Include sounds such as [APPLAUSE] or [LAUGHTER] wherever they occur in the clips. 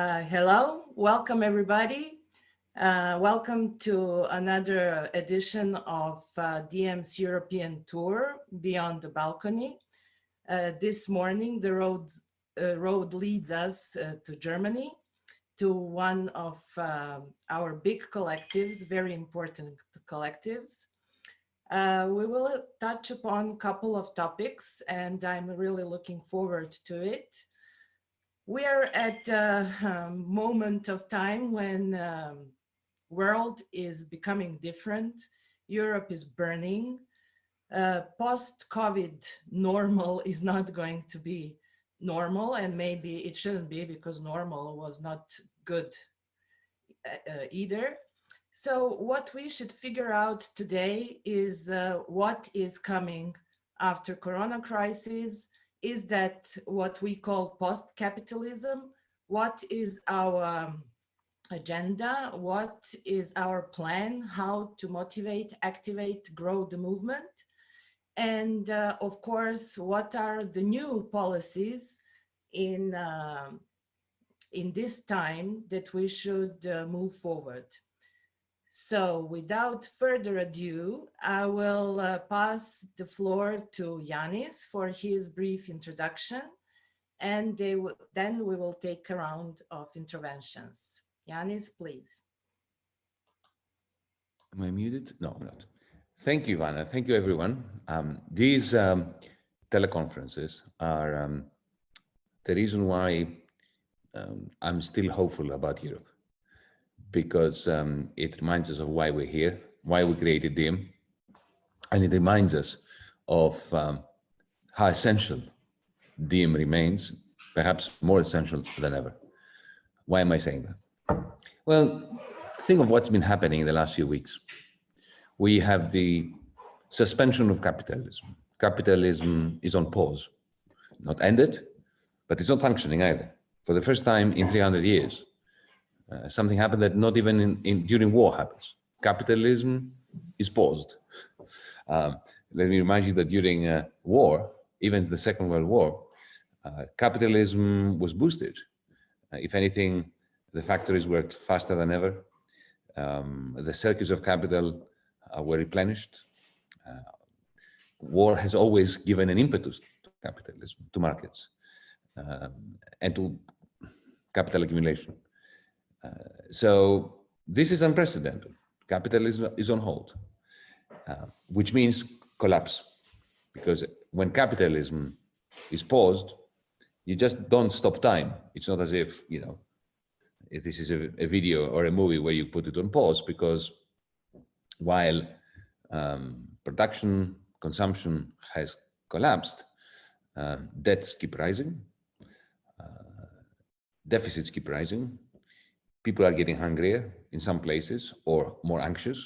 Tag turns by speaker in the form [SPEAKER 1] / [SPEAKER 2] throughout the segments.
[SPEAKER 1] Uh, hello, welcome everybody. Uh, welcome to another edition of uh, DiEM's European tour Beyond the Balcony. Uh, this morning, the road, uh, road leads us uh, to Germany, to one of um, our big collectives, very important collectives. we will touch upon a couple of topics and I'm really looking forward to it. We are at a um, moment of time when um, world is becoming different. Europe is burning. Uh, Post-COVID normal [LAUGHS] is not going to be normal and maybe it shouldn't be because normal was not good uh, uh either. So what we should figure out today is uh, what is coming after Corona crisis, is that what we call post-capitalism? What is our um, agenda? What is our plan? How to motivate, activate, grow the movement? And uh, of course, what are the new policies in, uh, in this time that we should uh, move forward? So without further ado, I will uh, pass the floor to Yanis for his brief introduction, and then we will take a round of interventions. Yanis, please.
[SPEAKER 2] Am I muted? No, I'm not. Thank you, Ivana. Thank you, everyone. Um, these um, teleconferences are um, the reason why um, I'm still hopeful about Europe because um, it reminds us of why we're here, why we created DiEM, and it reminds us of um, how essential DiEM remains, perhaps more essential than ever. Why am I saying that? Well, think of what's been happening in the last few weeks. We have the suspension of capitalism. Capitalism is on pause, not ended, but it's not functioning either. For the first time in 300 years, uh, something happened that not even in, in, during war happens. Capitalism is paused. Um, let me remind you that during uh, war, even the Second World War, uh, capitalism was boosted. Uh, if anything, the factories worked faster than ever. Um, the circuits of capital uh, were replenished. war has always given an impetus to capitalism, to markets, um, and to capital accumulation. So this is unprecedented. Capitalism is on hold, uh, which means collapse. Because when capitalism is paused, you just don't stop time. It's not as if, you know, if this is a, a video or a movie where you put it on pause because while um, production, consumption has collapsed, um, debts keep rising, uh, deficits keep rising, people are getting hungrier in some places or more anxious.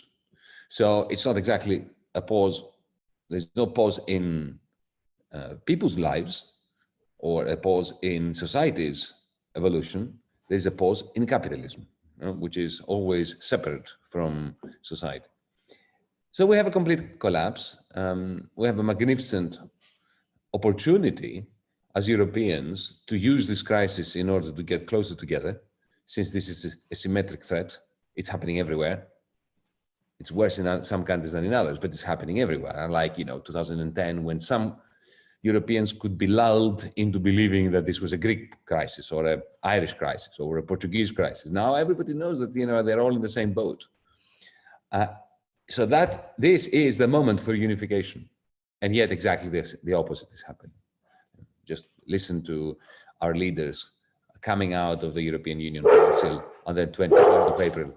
[SPEAKER 2] So it's not exactly a pause. There's no pause in uh, people's lives or a pause in society's evolution. There's a pause in capitalism, you know, which is always separate from society. So we have a complete collapse. Um, we have a magnificent opportunity as Europeans to use this crisis in order to get closer together since this is a symmetric threat, it's happening everywhere. It's worse in some countries than in others, but it's happening everywhere. Unlike, you know, 2010, when some Europeans could be lulled into believing that this was a Greek crisis or an Irish crisis or a Portuguese crisis. Now everybody knows that, you know, they're all in the same boat. Uh, so that this is the moment for unification. And yet exactly this, the opposite is happening. Just listen to our leaders coming out of the European Union Council on the 24th of April.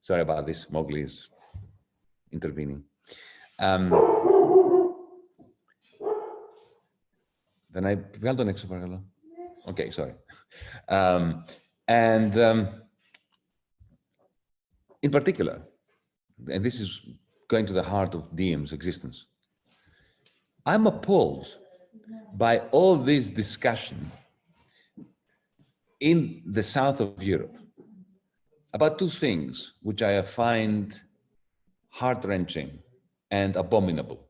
[SPEAKER 2] Sorry about this, Mowgli is intervening. Um, then I βγάλω τον next παρακαλώ. Okay, sorry. Um, and um, in particular, and this is going to the heart of DiEM's existence, I'm appalled by all this discussion in the south of Europe about two things which I find heart-wrenching and abominable.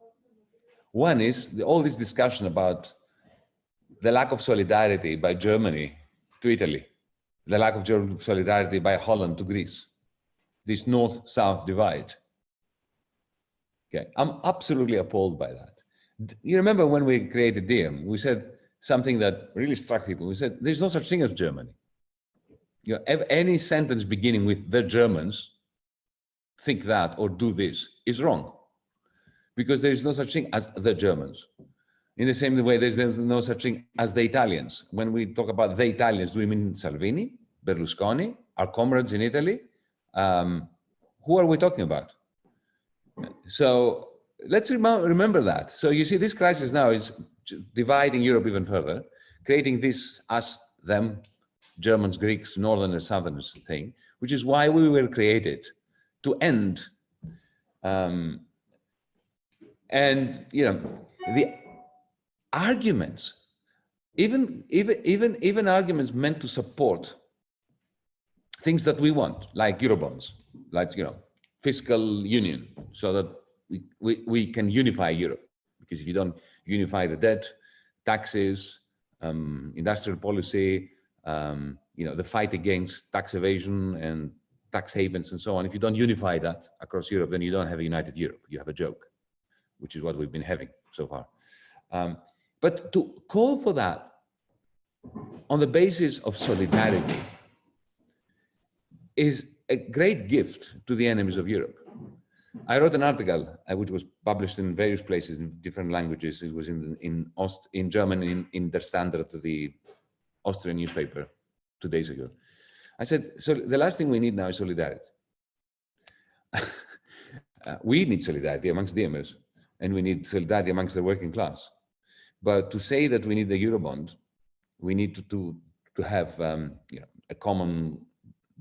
[SPEAKER 2] One is the, all this discussion about the lack of solidarity by Germany to Italy, the lack of solidarity by Holland to Greece, this north-south divide. Okay, I'm absolutely appalled by that. You remember when we created DiEM, we said something that really struck people. We said, there's no such thing as Germany. You know, any sentence beginning with the Germans think that or do this is wrong because there is no such thing as the Germans. In the same way, there's, no such thing as the Italians. When we talk about the Italians, do we mean Salvini, Berlusconi, our comrades in Italy? Um, who are we talking about? So let's rem remember that. So you see, this crisis now is dividing Europe even further, creating this us, them, Germans, Greeks, Northerners, Southerners thing, which is why we were created to end. Um, and, you know, the arguments, even, even, even, even arguments meant to support things that we want, like Eurobonds, like, you know, fiscal union, so that we, we, we can unify Europe. Because if you don't unify the debt, taxes, um, industrial policy, um, you know, the fight against tax evasion and tax havens and so on. If you don't unify that across Europe, then you don't have a united Europe. You have a joke, which is what we've been having so far. Um, but to call for that on the basis of solidarity is a great gift to the enemies of Europe. I wrote an article uh, which was published in various places in different languages. It was in in Ost in German in, in Der Standard, the Austrian newspaper, two days ago. I said, so the last thing we need now is solidarity. [LAUGHS] uh, we need solidarity amongst DiEMers, and we need solidarity amongst the working class. But to say that we need the Eurobond, we need to to, to have um, you know, a common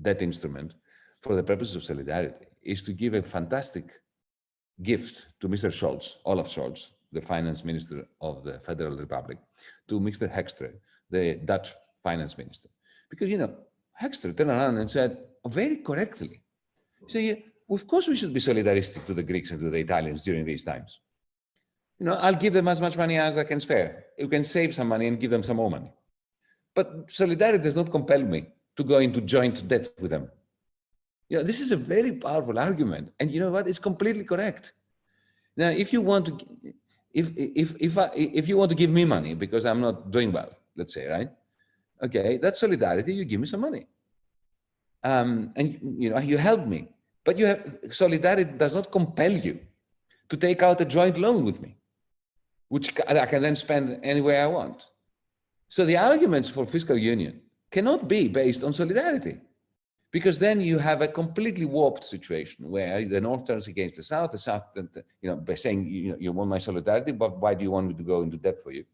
[SPEAKER 2] debt instrument for the purpose of solidarity is to give a fantastic gift to Mr. Scholz, Olaf Scholz, the finance minister of the Federal Republic, to Mr. Hoekstra, the Dutch finance minister. Because, you know, Hoekstra turned around and said, very correctly, say, of course we should be solidaristic to the Greeks and to the Italians during these times. You know, I'll give them as much money as I can spare. You can save some money and give them some more money. But solidarity does not compel me to go into joint debt with them. You know, this is a very powerful argument. And you know what? It's completely correct. Now, if you want to, if, if, if, I, if you want to give me money because I'm not doing well, let's say, right? Okay, that's solidarity. You give me some money. Um, and you know, you help me. But you have solidarity does not compel you to take out a joint loan with me, which I can then spend any way I want. So the arguments for fiscal union cannot be based on solidarity because then you have a completely warped situation where the North turns against the South, the South, you know, by saying, you know, you want my solidarity, but why do you want me to go into debt for you?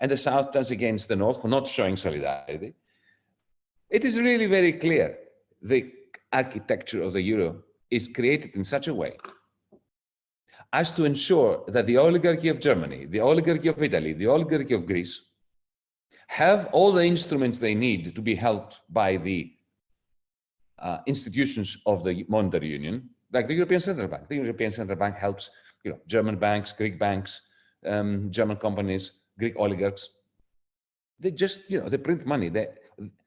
[SPEAKER 2] And the South turns against the North for not showing solidarity. It is really very clear. The architecture of the euro is created in such a way as to ensure that the oligarchy of Germany, the oligarchy of Italy, the oligarchy of Greece have all the instruments they need to be helped by the uh, institutions of the monetary union, like the European Central Bank. The European Central Bank helps, you know, German banks, Greek banks, um, German companies, Greek oligarchs. They just, you know, they print money. They,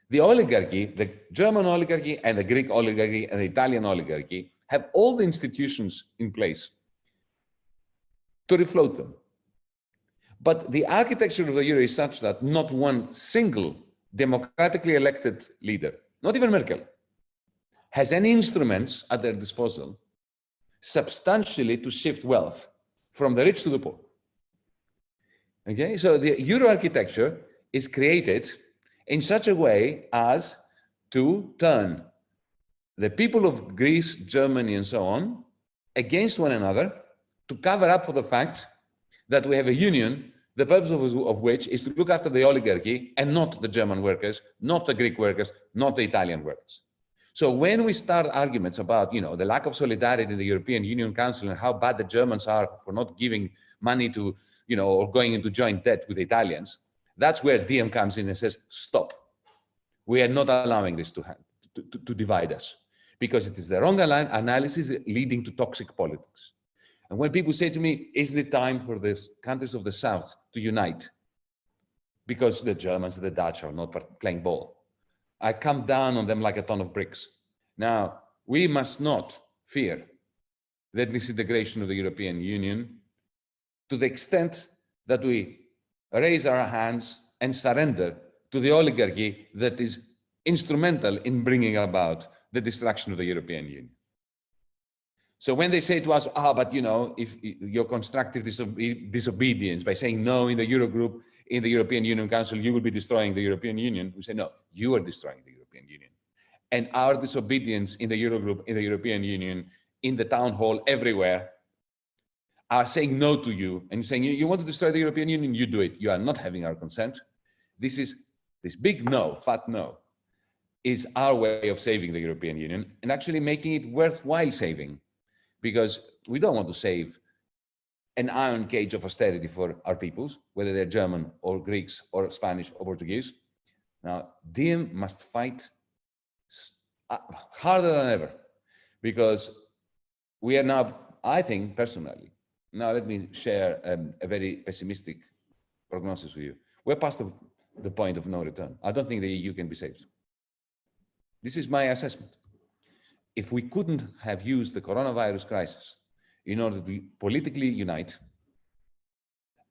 [SPEAKER 2] the oligarchy, the German oligarchy and the Greek oligarchy and the Italian oligarchy have all the institutions in place to refloat them. But the architecture of the euro is such that not one single democratically elected leader, not even Merkel, has any instruments at their disposal substantially to shift wealth from the rich to the poor. Okay, so the euro architecture is created in such a way as to turn the people of Greece, Germany, and so on against one another to cover up for the fact that we have a union, the purpose of, of which is to look after the oligarchy and not the German workers, not the Greek workers, not the Italian workers. So when we start arguments about, you know, the lack of solidarity in the European Union Council and how bad the Germans are for not giving money to, you know, or going into joint debt with the Italians, that's where DiEM comes in and says, stop. We are not allowing this to, to, to, to divide us because it is the wrong analysis leading to toxic politics. And when people say to me, isn't it time for the countries of the South to unite? because the Germans, and the Dutch are not playing ball. I come down on them like a ton of bricks. Now, we must not fear the disintegration of the European Union to the extent that we raise our hands and surrender to the oligarchy that is instrumental in bringing about the destruction of the European Union. So when they say to us, ah, but you know, if your constructive disobe disobedience by saying no in the Eurogroup, in the European Union Council, you will be destroying the European Union. We say, no, you are destroying the European Union. And our disobedience in the Eurogroup, in the European Union, in the town hall, everywhere, are saying no to you and saying, you, you want to destroy the European Union, you do it. You are not having our consent. This is this big no, fat no, is our way of saving the European Union and actually making it worthwhile saving because we don't want to save an iron cage of austerity for our peoples, whether they're German or Greeks or Spanish or Portuguese. Now, DiEM must fight uh, harder than ever because we are now, I think personally, now let me share um, a very pessimistic prognosis with you. We're past the, the point of no return. I don't think the EU can be saved. This is my assessment. If we couldn't have used the coronavirus crisis in order to politically unite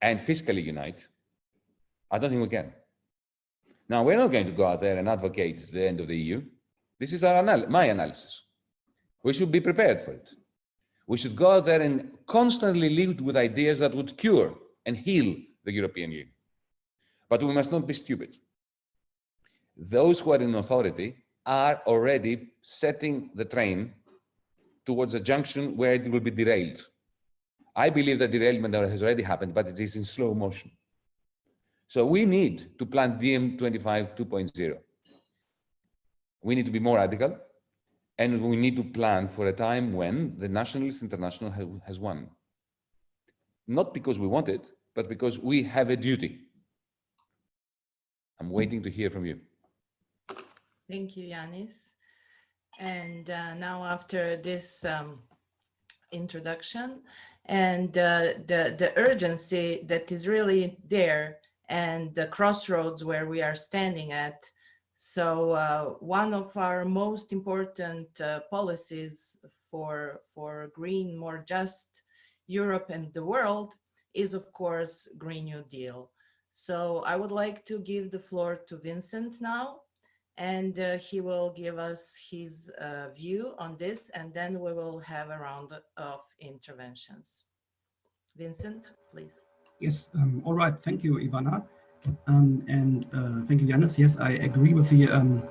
[SPEAKER 2] and fiscally unite, I don't think we can. Now, we're not going to go out there and advocate the end of the EU. This is our anal my analysis. We should be prepared for it. We should go out there and constantly lead with ideas that would cure and heal the European Union. But we must not be stupid. Those who are in authority are already setting the train towards a junction where it will be derailed. I believe that derailment has already happened, but it is in slow motion. So we need to plan DiEM 25 2.0. We need to be more radical, and we need to plan for a time when the Nationalist International has won. Not because we want it, but because we have a duty. I'm waiting to hear from you.
[SPEAKER 1] Thank you, Yanis. And uh, now after this um, introduction and uh, the, the urgency that is really there and the crossroads where we are standing at. So uh, one of our most important uh, policies for, for green, more just Europe and the world is of course Green New Deal. So I would like to give the floor to Vincent now and uh, he will give us his uh, view on this and then we will have a round of interventions. Vincent, please.
[SPEAKER 3] Yes, um, all right, thank you, Ivana. Um, and uh, thank you, Yanis. Yes, I agree with the um,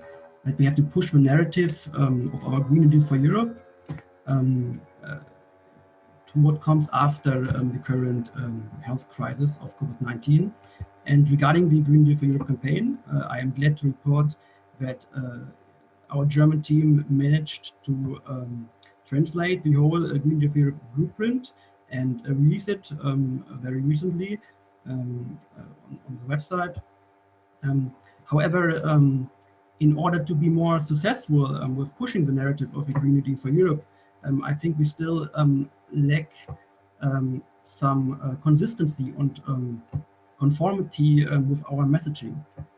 [SPEAKER 3] that we have to push the narrative um, of our Green Deal for Europe um, uh, to what comes after um, the current health crisis of COVID-19. And regarding the Green Deal for Europe campaign, uh, I am glad to report that uh, our German team managed to um, translate the whole uh, Green Deal blueprint and uh, release it um, very recently um, on, on, the website. Um, however, um, in order to be more successful um, with pushing the narrative of a Green Deal for Europe, I think we still lack some uh, consistency and conformity with our messaging.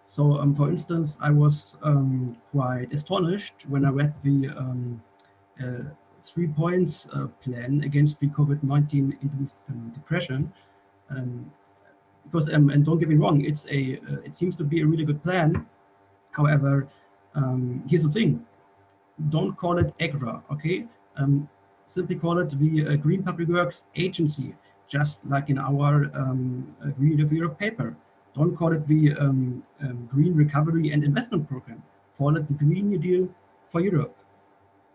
[SPEAKER 3] So, um, for instance, I was um, quite astonished when I read the um, uh, three points uh, plan against the COVID-19 induced um, depression. Um, because, um, and don't get me wrong, it's a, uh, it seems to be a really good plan. However, here's the thing, don't call it EGRA, okay? simply call it the uh, Green Public Works Agency, just like in our Green Deal Europe paper. Don't call it the um, um, Green Recovery and Investment Program. Call it the Green New Deal for Europe.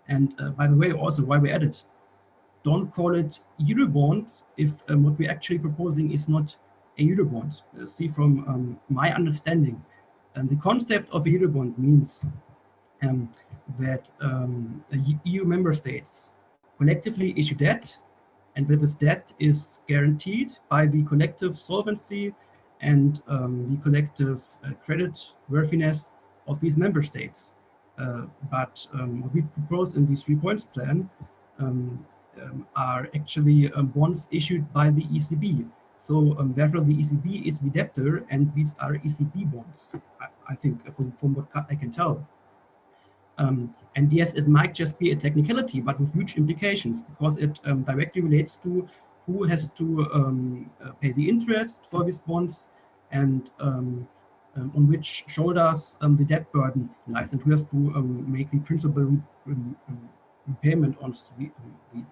[SPEAKER 3] And uh, by the way, also why we added, don't call it Eurobond if um, what we're actually proposing is not a Eurobond. Uh, see, from um, my understanding, and the concept of a Eurobond means um, that um, EU member states collectively issue debt, and that this debt is guaranteed by the collective solvency and um, the collective uh, credit worthiness of these member states. Uh, but um, what we propose in these three points plan um, um are actually um, bonds issued by the ECB. So um, therefore the ECB is the debtor and these are ECB bonds, I, I think from, from what I can tell. And yes, it might just be a technicality, but with huge implications because it directly relates to who has to um, uh, pay the interest for these bonds and um, um, on which shoulders um, the debt burden lies and who has to make the principal repayment on the, the,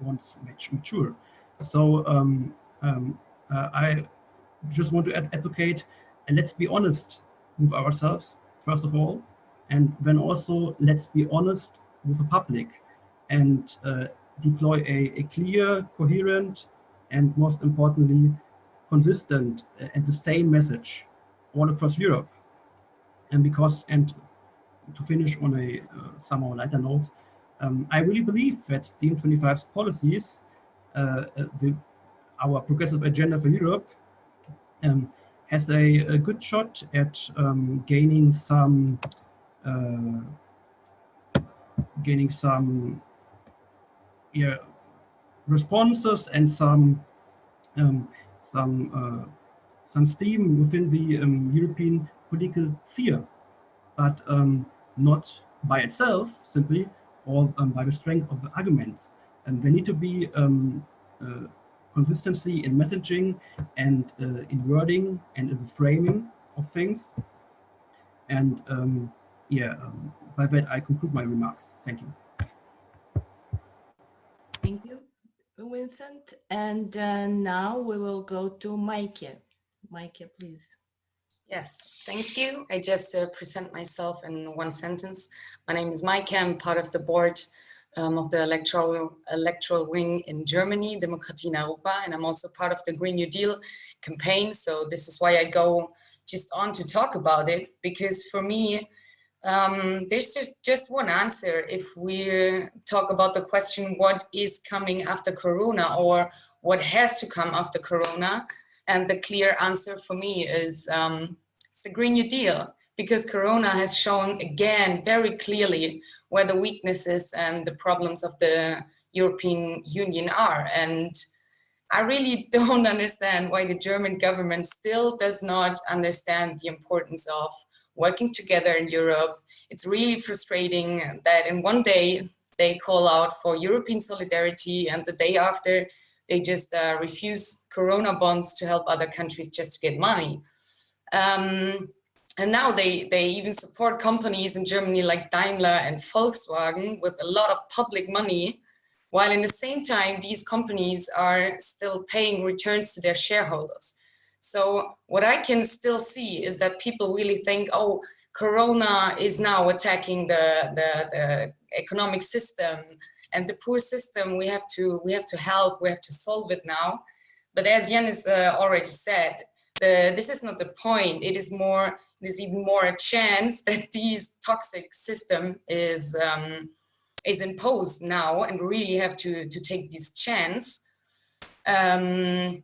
[SPEAKER 3] bonds mature. So uh, I just want to ad advocate and let's be honest with ourselves, first of all, and then also let's be honest with the public and uh, deploy a, a, clear, coherent, and most importantly, consistent uh, and the same message all across Europe. And because, and to finish on a uh, somehow lighter note, um, I really believe that DiEM25's policies, uh, uh, the, our progressive agenda for Europe, um, has a, a, good shot at um, gaining some uh, gaining some yeah, responses and some um, some uh, some steam within the um, European political sphere, but um, not by itself simply or um, by the strength of the arguments. And there need to be um, uh, consistency in messaging and uh, in wording and in the framing of things. And um, yeah, um, by that I conclude my remarks. Thank you.
[SPEAKER 1] Thank you, Vincent. And uh, now we will go to Maike. Maike, please.
[SPEAKER 4] Yes, thank you. I just uh, present myself in one sentence. My name is Maike. I'm part of the board um, of the electoral, electoral wing in Germany, Demokratie in Europa, and I'm also part of the Green New Deal campaign. So this is why I go just on to talk about it, because for me, um, there's just one answer if we talk about the question, what is coming after Corona or what has to come after Corona? And the clear answer for me is um, it's a Green New Deal because Corona has shown again very clearly where the weaknesses and the problems of the European Union are. And I really [LAUGHS] don't understand why the German government still does not understand the importance of working together in Europe. It's really frustrating that in one day they call out for European solidarity and the day after they just uh, refuse Corona bonds to help other countries just to get money. Um, and now they, they even support companies in Germany like Daimler and Volkswagen with a lot of public money, while in the same time, these companies are still paying returns to their shareholders. So what I can still see is that people really think, oh, Corona is now attacking the, the, the economic system and the poor system. We have to we have to help we have to solve it now. But as Yanis uh, already said the, this is not the point. It is more it is even more a chance [LAUGHS] that this toxic system is um, is imposed now and really have to to take this chance. Um,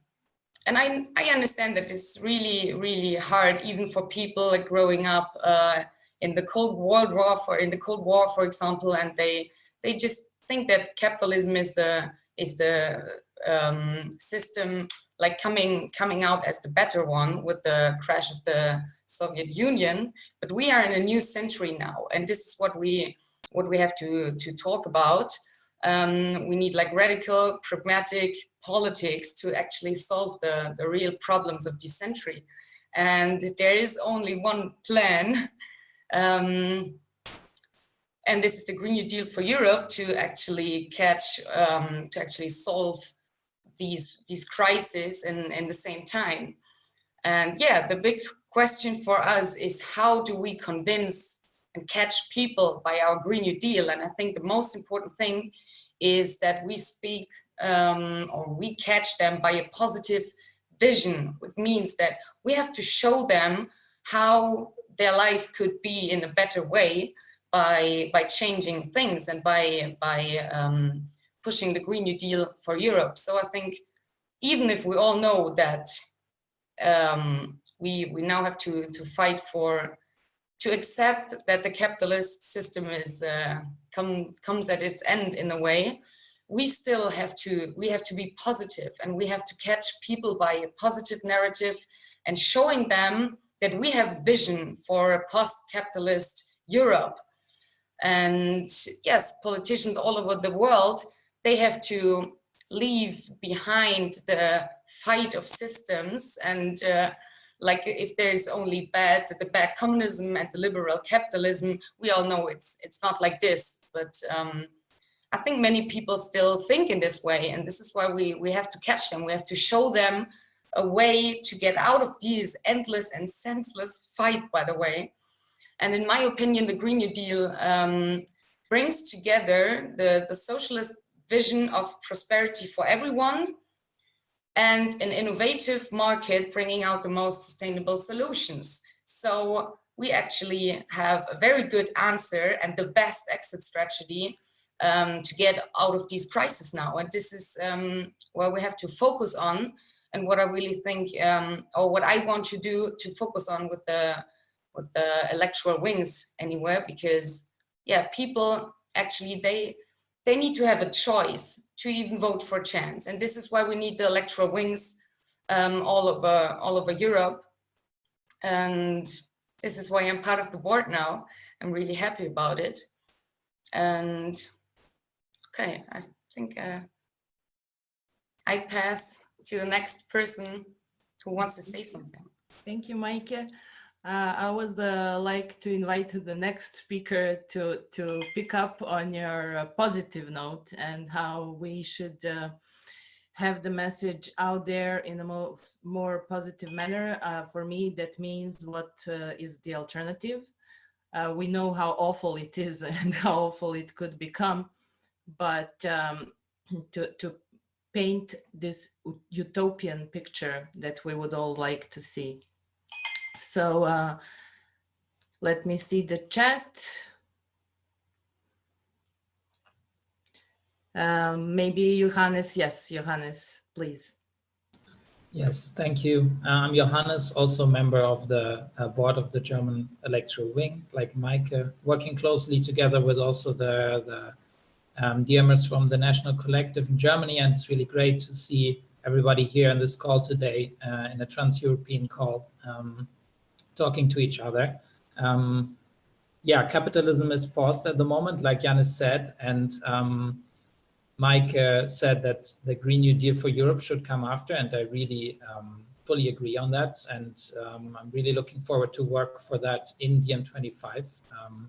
[SPEAKER 4] and I, I understand that it's really, really hard, even for people like growing up uh, in the Cold World War, for in the Cold War, for example, and they they just think that capitalism is the is the um, system like coming coming out as the better one with the crash of the Soviet Union. But we are in a new century now, and this is what we what we have to to talk about. Um, we need like radical, pragmatic politics to actually solve the, the real problems of this century. And there is only one plan, um, and this is the Green New Deal for Europe to actually catch, um, to actually solve these, these crises in, in the same time. And yeah, the big question for us is how do we convince and catch people by our Green New Deal. And I think the most important thing is that we speak um, or we catch them by a positive vision, which means that we have to show them how their life could be in a better way by by changing things and by by um, pushing the Green New Deal for Europe. So I think even if we all know that um, we we now have to to fight for to accept that the capitalist system is uh, come, comes at its end in a way, we still have to, we have to be positive and we have to catch people by a positive narrative and showing them that we have vision for a post-capitalist Europe. And yes, politicians all over the world, they have to leave behind the fight of systems and uh, like if there's only bad the bad communism and the liberal capitalism we all know it's it's not like this but um, I think many people still think in this way and this is why we we have to catch them we have to show them a way to get out of these endless and senseless fight by the way and in my opinion the Green New Deal um, brings together the the socialist vision of prosperity for everyone and an innovative market bringing out the most sustainable solutions. So we actually have a very good answer and the best exit strategy um, to get out of these crises now. And this is um, where we have to focus on and what I really think, um, or what I want to do to focus on with the with the electoral wings anywhere, because yeah, people actually they they need to have a choice to even vote for chance. And this is why we need the electoral wings um, all over all over Europe. And this is why I'm part of the board now. I'm really happy about it. And okay, I think uh, I pass to the next person who wants to say something.
[SPEAKER 1] Thank you, Mike. Uh, I would uh, like to invite the next speaker to, to pick up on your uh, positive note and how we should uh, have the message out there in a more, more positive manner. Uh, for me, that means what is the alternative. we know how awful it is [LAUGHS] and how awful it could become, but um, to, to paint this utopian picture that we would all like to see. So uh, let me see the chat. Um, maybe Johannes, yes, Johannes, please.
[SPEAKER 5] Yes, thank you. Uh, I'm Johannes, also member of the uh, board of the German Electoral Wing, like Mike, working closely together with also the, the um, DiEMers from the National Collective in Germany. And it's really great to see everybody here in this call today uh, in a trans-European call. Um, talking to each other. Um, yeah, capitalism is paused at the moment, like Yanis said, and um, Mike uh, said that the Green New Deal for Europe should come after, and I really um, fully agree on that. And um, I'm really looking forward to work for that in DiEM25 um,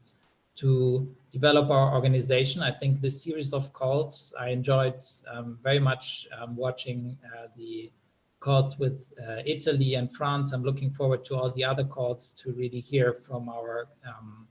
[SPEAKER 5] to develop our organization. I think this series of calls, I enjoyed um, very much watching uh, the calls with uh, Italy and France. I'm looking forward to all the other calls to really hear from our um,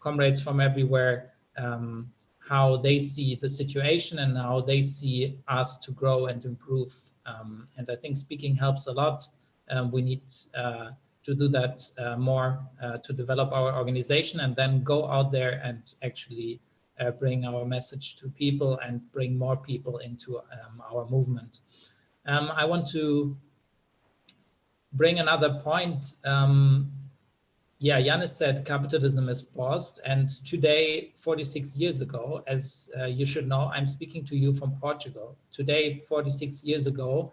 [SPEAKER 5] comrades from everywhere um, how they see the situation and how they see us to grow and improve. Um, and I think speaking helps a lot. Um, we need uh, to do that uh, more uh, to develop our organization and then go out there and actually uh, bring our message to people and bring more people into um, our movement. Um, I want to bring another point. Um, yeah, Yanis said capitalism is paused. And today, 46 years ago, as uh, you should know, I'm speaking to you from Portugal. Today, 46 years ago,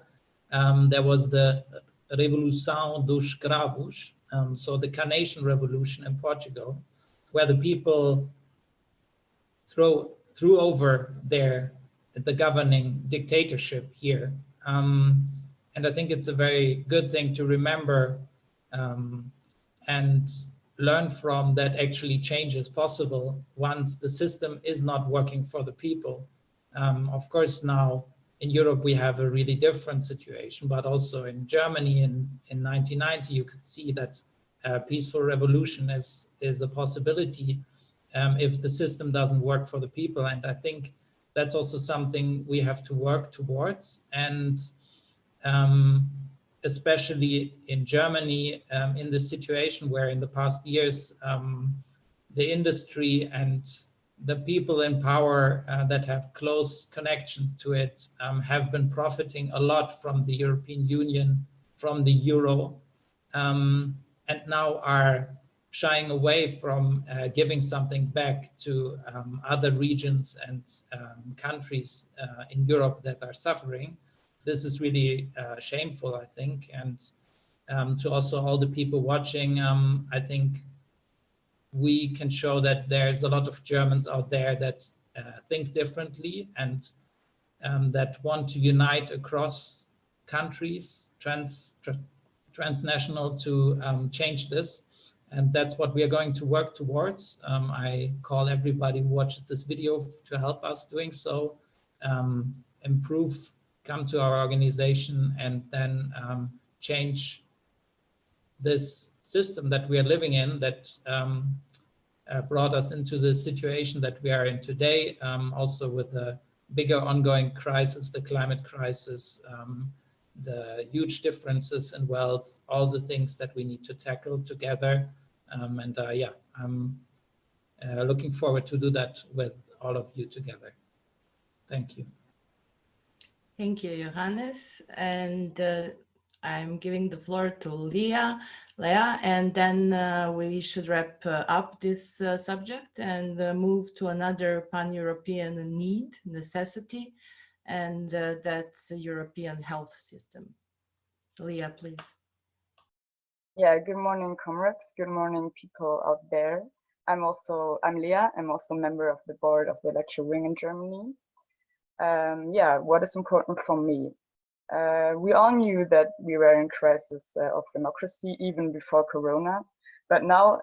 [SPEAKER 5] um, there was the Revolução dos Cravos, um, so the Carnation Revolution in Portugal, where the people throw, threw over their the governing dictatorship here um, and I think it's a very good thing to remember um, and learn from that actually change is possible once the system is not working for the people. Um, of course, now in Europe, we have a really different situation, but also in Germany in, in 1990, you could see that a peaceful revolution is, is a possibility um, if the system doesn't work for the people. And I think that's also something we have to work towards. And um, especially in Germany, um, in the situation where in the past years, um, the industry and the people in power uh, that have close connection to it um, have been profiting a lot from the European Union, from the euro, um, and now are shying away from uh, giving something back to um, other regions and um, countries uh, in Europe that are suffering. This is really uh, shameful, I think. And um, to also all the people watching, um, I think we can show that there's a lot of Germans out there that uh, think differently and um, that want to unite across countries, trans, tra transnational to um, change this. And that's what we are going to work towards. Um, I call everybody who watches this video to help us doing so, um, improve, come to our organization and then um, change this system that we are living in that um, brought us into the situation that we are in today, um, also with the bigger ongoing crisis, the climate crisis, um, the huge differences in wealth, all the things that we need to tackle together. Um, and uh, yeah, I'm uh, looking forward to do that with all of you together. Thank you.
[SPEAKER 1] Thank you, Johannes. And uh, I'm giving the floor to Leah, Leah, and then uh, we should wrap uh, up this uh, subject and uh, move to another pan-European need, necessity, and uh, that's a European health system. Leah, please.
[SPEAKER 6] Yeah, good morning, comrades. Good morning, people out there. I'm also, I'm Leah. I'm also a member of the board of the electoral Wing in Germany. Um, yeah, what is important for me? Uh, we all knew that we were in crisis uh, of democracy even before Corona, but now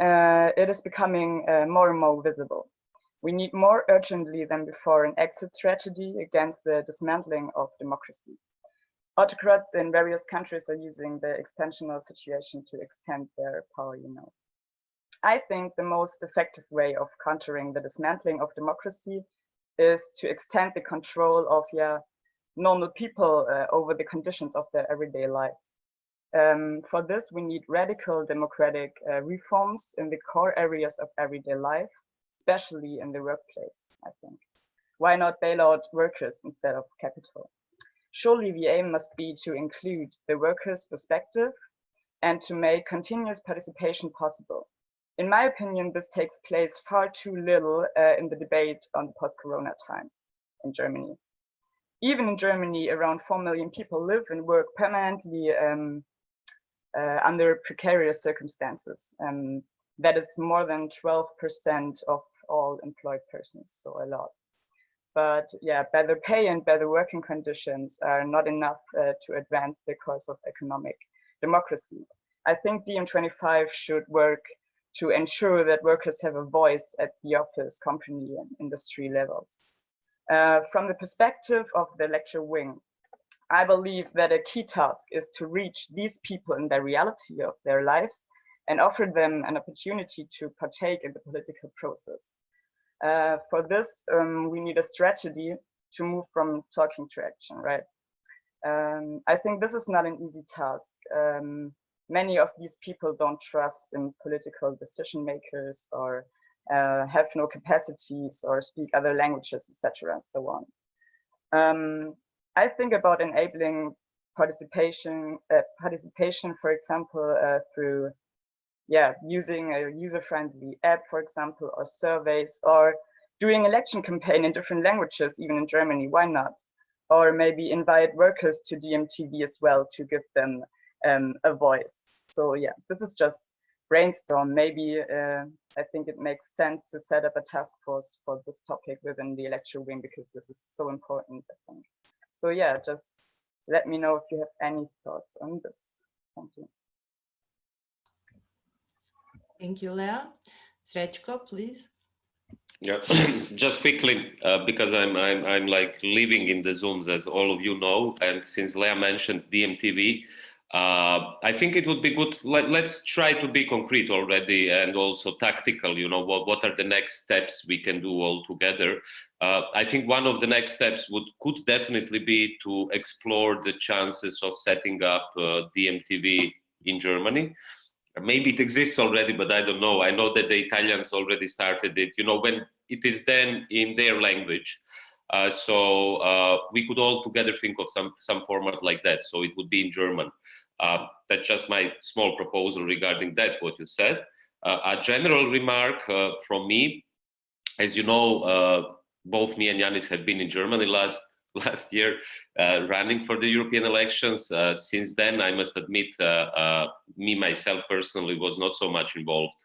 [SPEAKER 6] uh, it is becoming uh, more and more visible. We need more urgently than before an exit strategy against the dismantling of democracy. Autocrats in various countries are using the expansional situation to extend their power, you know. I think the most effective way of countering the dismantling of democracy is to extend the control of yeah, normal people uh, over the conditions of their everyday lives. Um, for this, we need radical democratic uh, reforms in the core areas of everyday life, especially in the workplace, I think. Why not bail out workers instead of capital? Surely the aim must be to include the workers' perspective and to make continuous participation possible. In my opinion, this takes place far too little uh, in the debate on the post-corona time in Germany even in Germany, around 4 million people live and work permanently um, uh, under precarious circumstances. Um, that is more than 12% of all employed persons, so a lot. But yeah, better pay and better working conditions are not enough uh, to advance the cause of economic democracy. I think DiEM25 should work to ensure that workers have a voice at the office, company and industry levels. Uh, from the perspective of the electoral wing, I believe that a key task is to reach these people in the reality of their lives and offer them an opportunity to partake in the political process. Uh, for this, um, we need a strategy to move from talking to action, right? Um, I think this is not an easy task. Um, many of these people don't trust in political decision makers or uh, have no capacities or speak other languages, etc. And so on. Um, I think about enabling participation, uh, participation, for example, uh, through yeah, using a user-friendly app, for example, or surveys, or doing election campaign in different languages, even in Germany, why not? Or maybe invite workers to DiEM-TV as well to give them um, a voice. So yeah, this is just brainstorm. Maybe uh, I think it makes sense to set up a task force for this topic within the electoral wing because this is so important, I think. So yeah, just let me know if you have any thoughts on this. Thank you.
[SPEAKER 1] Thank you, Leah. Srečko, please.
[SPEAKER 7] Yeah, [CLEARS THROAT] just quickly, uh, because I'm, I'm, I'm like living in the Zooms, as all of you know, and since Leah mentioned DiEM-TV, uh, I think it would be good. Let, us try to be concrete already and also tactical. You know, what, what are the next steps we can do all together? Uh, I think one of the next steps would could definitely be to explore the chances of setting up uh, DiEM-TV in Germany. Maybe it exists already, but I don't know. I know that the Italians already started it. You know, when it is then in their language. Uh, so uh, we could all together think of some some format like that. So it would be in German. Uh, that's just my small proposal regarding that, what you said. Uh, a general remark uh, from me, as you know, uh, both me and Yanis have been in Germany last [LAUGHS] last year uh, running for the European elections. Uh, since then, I must admit, me myself personally was not so much involved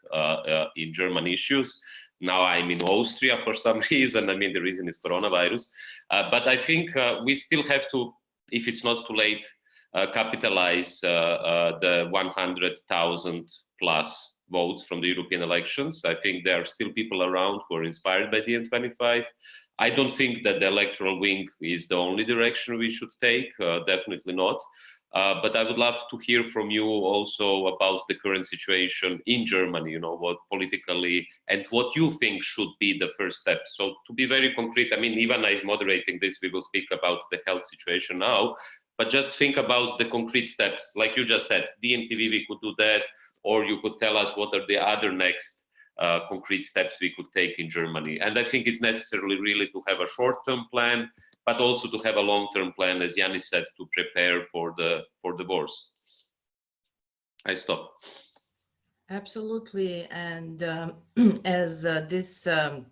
[SPEAKER 7] in German issues. Now I'm in Austria for [LAUGHS] some reason. I mean, the reason is coronavirus. but I think we still have to, if it's not too late, uh, capitalize uh, uh, the 100,000 plus votes from the European elections. I think there are still people around who are inspired by the DiEM25. I don't think that the electoral wing is the only direction we should take, definitely not. Uh, but I would love to hear from you also about the current situation in Germany, you know, what politically and what you think should be the first step. So to be very concrete, I mean, Ivana is moderating this, we will speak about the health situation now, but just think about the concrete steps. Like you just said, DiEM TV, we could do that, or you could tell us what are the other next uh, concrete steps we could take in Germany. And I think it's necessarily really to have a short-term plan, but also to have a long-term plan, as Yanis said, to prepare for the for the wars. I stop.
[SPEAKER 1] Absolutely, and um, [CLEARS THROAT] as uh, this um,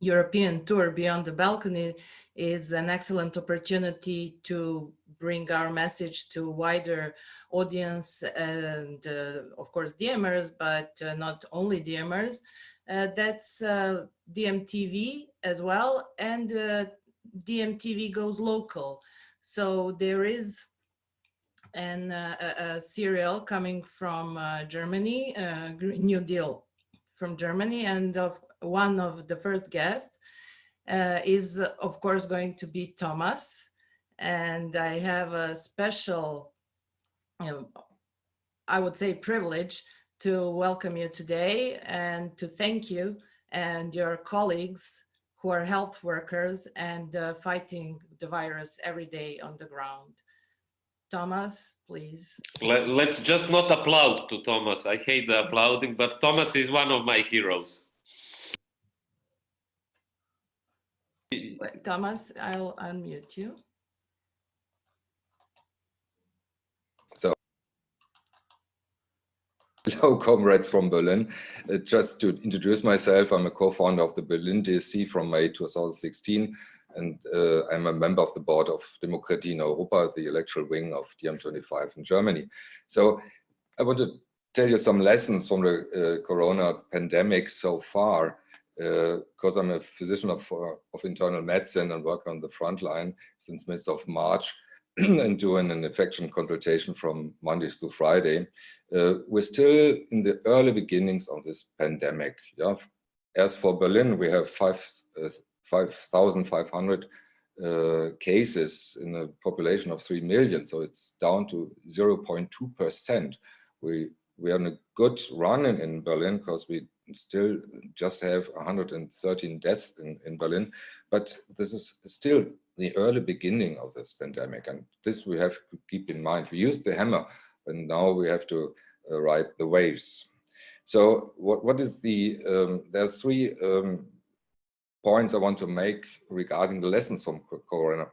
[SPEAKER 1] European tour beyond the balcony is an excellent opportunity to bring our message to wider audience and uh, of course DiEMers, but uh, not only DiEMers. Uh, that's uh, DiEM TV as well and uh, DiEM TV goes local. So there is an, uh, a, serial coming from Germany, Green New Deal from Germany and of one of the first guests is of course going to be Thomas and I have a special, you know, I would say privilege to welcome you today and to thank you and your colleagues who are health workers and uh, fighting the virus every day on the ground. Thomas, please.
[SPEAKER 7] Let, us just not applaud to Thomas. I hate the applauding, but Thomas is one of my heroes.
[SPEAKER 1] Thomas, I'll unmute you.
[SPEAKER 8] Hello, comrades from Berlin. Uh, just to introduce myself, I'm a co-founder of the Berlin DSC from May 2016, and uh, I'm a member of the board of Demokratie in Europa, the electoral wing of DiEM25 in Germany. So I want to tell you some lessons from the uh, corona pandemic so far, because uh, I'm a physician of, uh, of internal medicine and work on the front line since mid of March [CLEARS THROAT] and doing an infection consultation from Mondays to Friday. Uh, we're still in the early beginnings of this pandemic. Yeah? As for Berlin, we have 5,500 uh, uh, cases in a population of 3 million, so it's down to 0.2%. We, we are in a good run in, in Berlin because we still just have 113 deaths in, in Berlin, but this is still the early beginning of this pandemic. And this we have to keep in mind. We used the hammer, and now we have to uh, ride the waves. So what, what is the, um, there are three um, points I want to make regarding the lessons from corona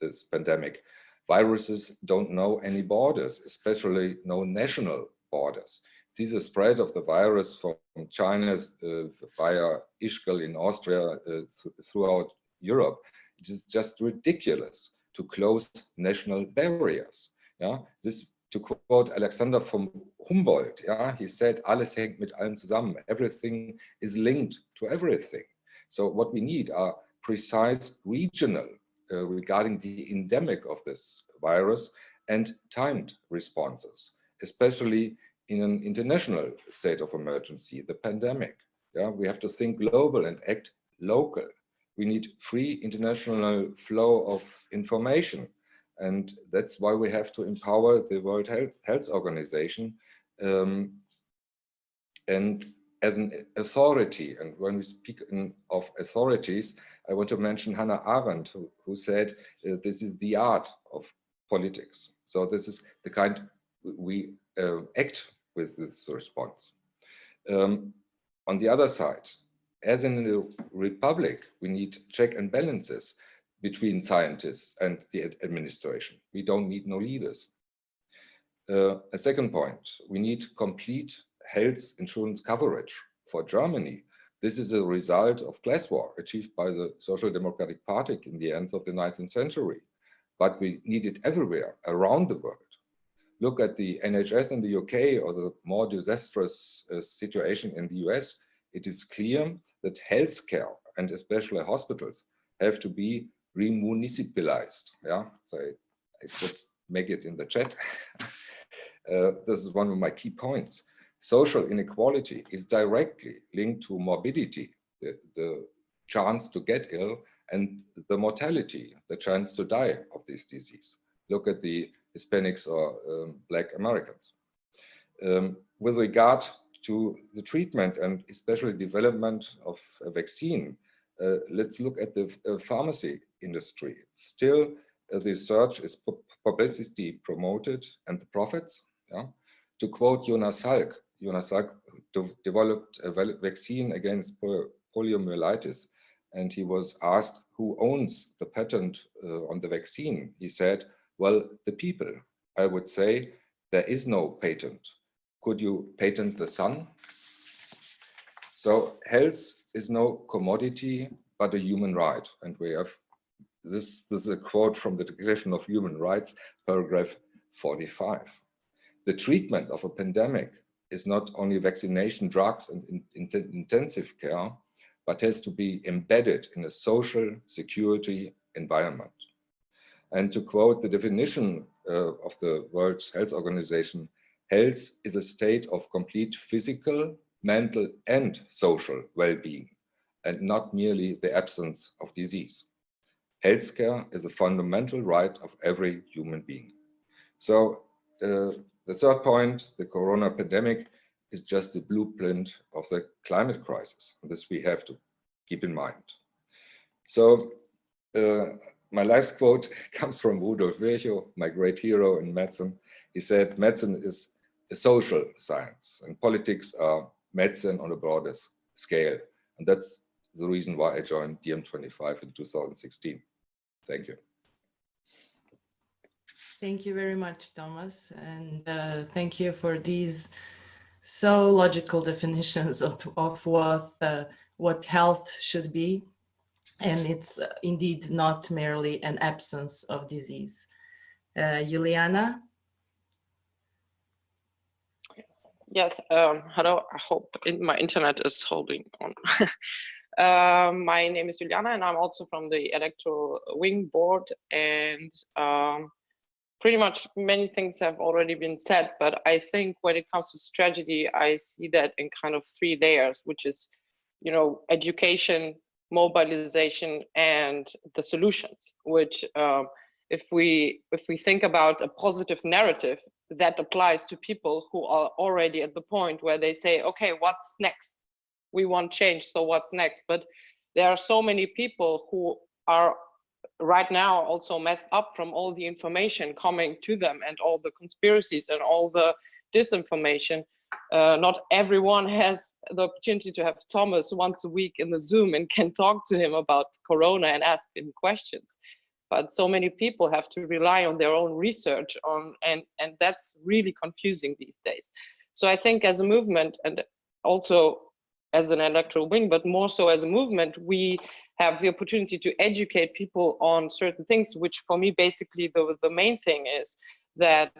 [SPEAKER 8] this pandemic. Viruses don't know any borders, especially no national borders. See the spread of the virus from China uh, via Ischgl in Austria uh, th throughout Europe it is just ridiculous to close national barriers. Yeah, this to quote Alexander from Humboldt. Yeah, he said, "Alles hängt mit allem zusammen." Everything is linked to everything. So what we need are precise regional uh, regarding the endemic of this virus and timed responses, especially in an international state of emergency, the pandemic. Yeah, we have to think global and act local we need free international flow of information. And that's why we have to empower the World Health, Health Organization um, and as an authority. And when we speak in, of authorities, I want to mention Hannah Arendt, who, who said uh, this is the art of politics. So this is the kind we uh, act with this response. Um, on the other side, as in the republic, we need check and balances between scientists and the administration. We don't need no leaders. Uh, a second point, we need complete health insurance coverage for Germany. This is a result of class war achieved by the Social Democratic Party in the end of the 19th century. But we need it everywhere around the world. Look at the NHS in the UK or the more disastrous uh, situation in the US. It is clear that healthcare and especially hospitals have to be remunicipalized. Yeah, so I just make it in the chat. [LAUGHS] uh, this is one of my key points. Social inequality is directly linked to morbidity, the, the chance to get ill, and the mortality, the chance to die of this disease. Look at the Hispanics or um, Black Americans. Um, with regard to the treatment and especially development of a vaccine, uh, let's look at the uh, pharmacy industry. Still, uh, the research is publicity promoted and the profits. Yeah? To quote Jonas Salk, Jonas Salk developed a vaccine against poliomyelitis and he was asked who owns the patent uh, on the vaccine. He said, well, the people. I would say there is no patent. Could you patent the sun? So health is no commodity, but a human right. And we have this, this is a quote from the Declaration of Human Rights, paragraph 45. The treatment of a pandemic is not only vaccination, drugs, and in, in, intensive care, but has to be embedded in a social security environment. And to quote the definition uh, of the World Health Organization, health is a state of complete physical, mental, and social well-being, and not merely the absence of disease. Healthcare is a fundamental right of every human being. So uh, the third point, the corona pandemic, is just the blueprint of the climate crisis. This we have to keep in mind. So uh, my last quote [LAUGHS] comes from Rudolf Virchow, my great hero in medicine. He said, medicine is a social science and politics are medicine on a broader scale. And that's the reason why I joined DiEM25 in 2016. Thank you.
[SPEAKER 1] Thank you very much, Thomas. And uh, thank you for these so logical [LAUGHS] definitions of, of what, uh, what health should be. And it's uh, indeed not merely an absence of disease. Uh, Juliana?
[SPEAKER 9] Yes, um, hello, I hope my internet is holding on. [LAUGHS] uh, my name is Juliana and I'm also from the Electoral Wing Board and um, pretty much many things have already been said, but I think when it comes to strategy, I see that in kind of three layers, which is, you know, education, mobilization, and the solutions, which um, if we if we think about a positive narrative that applies to people who are already at the point where they say, okay, what's next? We want change, so what's next? But there are so many people who are right now also messed up from all the information coming to them and all the conspiracies and all the disinformation. Uh, not everyone has the opportunity to have Thomas once a week in the Zoom and can talk to him about Corona and ask him questions. But so many people have to rely on their own research on, and, and that's really confusing these days. So I think as a movement and also as an electoral wing, but more so as a movement, we have the opportunity to educate people on certain things, which for me, basically the, the main thing is that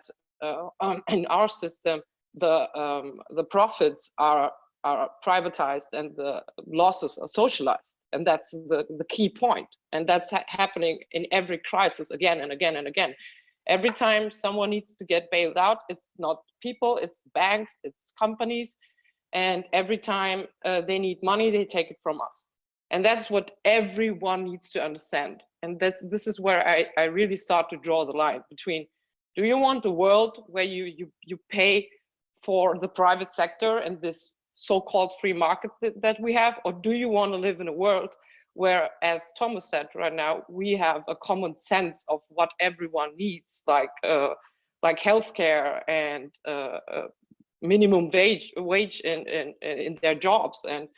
[SPEAKER 9] uh, in our system, the, um, the profits are, are privatized and the losses are socialized. And that's the, the key point. And that's ha happening in every crisis again and again and again. Every time someone needs to get bailed out, it's not people, it's banks, it's companies. And every time uh, they need money, they take it from us and that's what everyone needs to understand and that's this is where I, I really start to draw the line between do you want a world where you you you pay for the private sector and this so-called free market that, that we have or do you want to live in a world where as thomas said right now we have a common sense of what everyone needs like uh, like healthcare and uh, uh, minimum wage wage in, in in their jobs and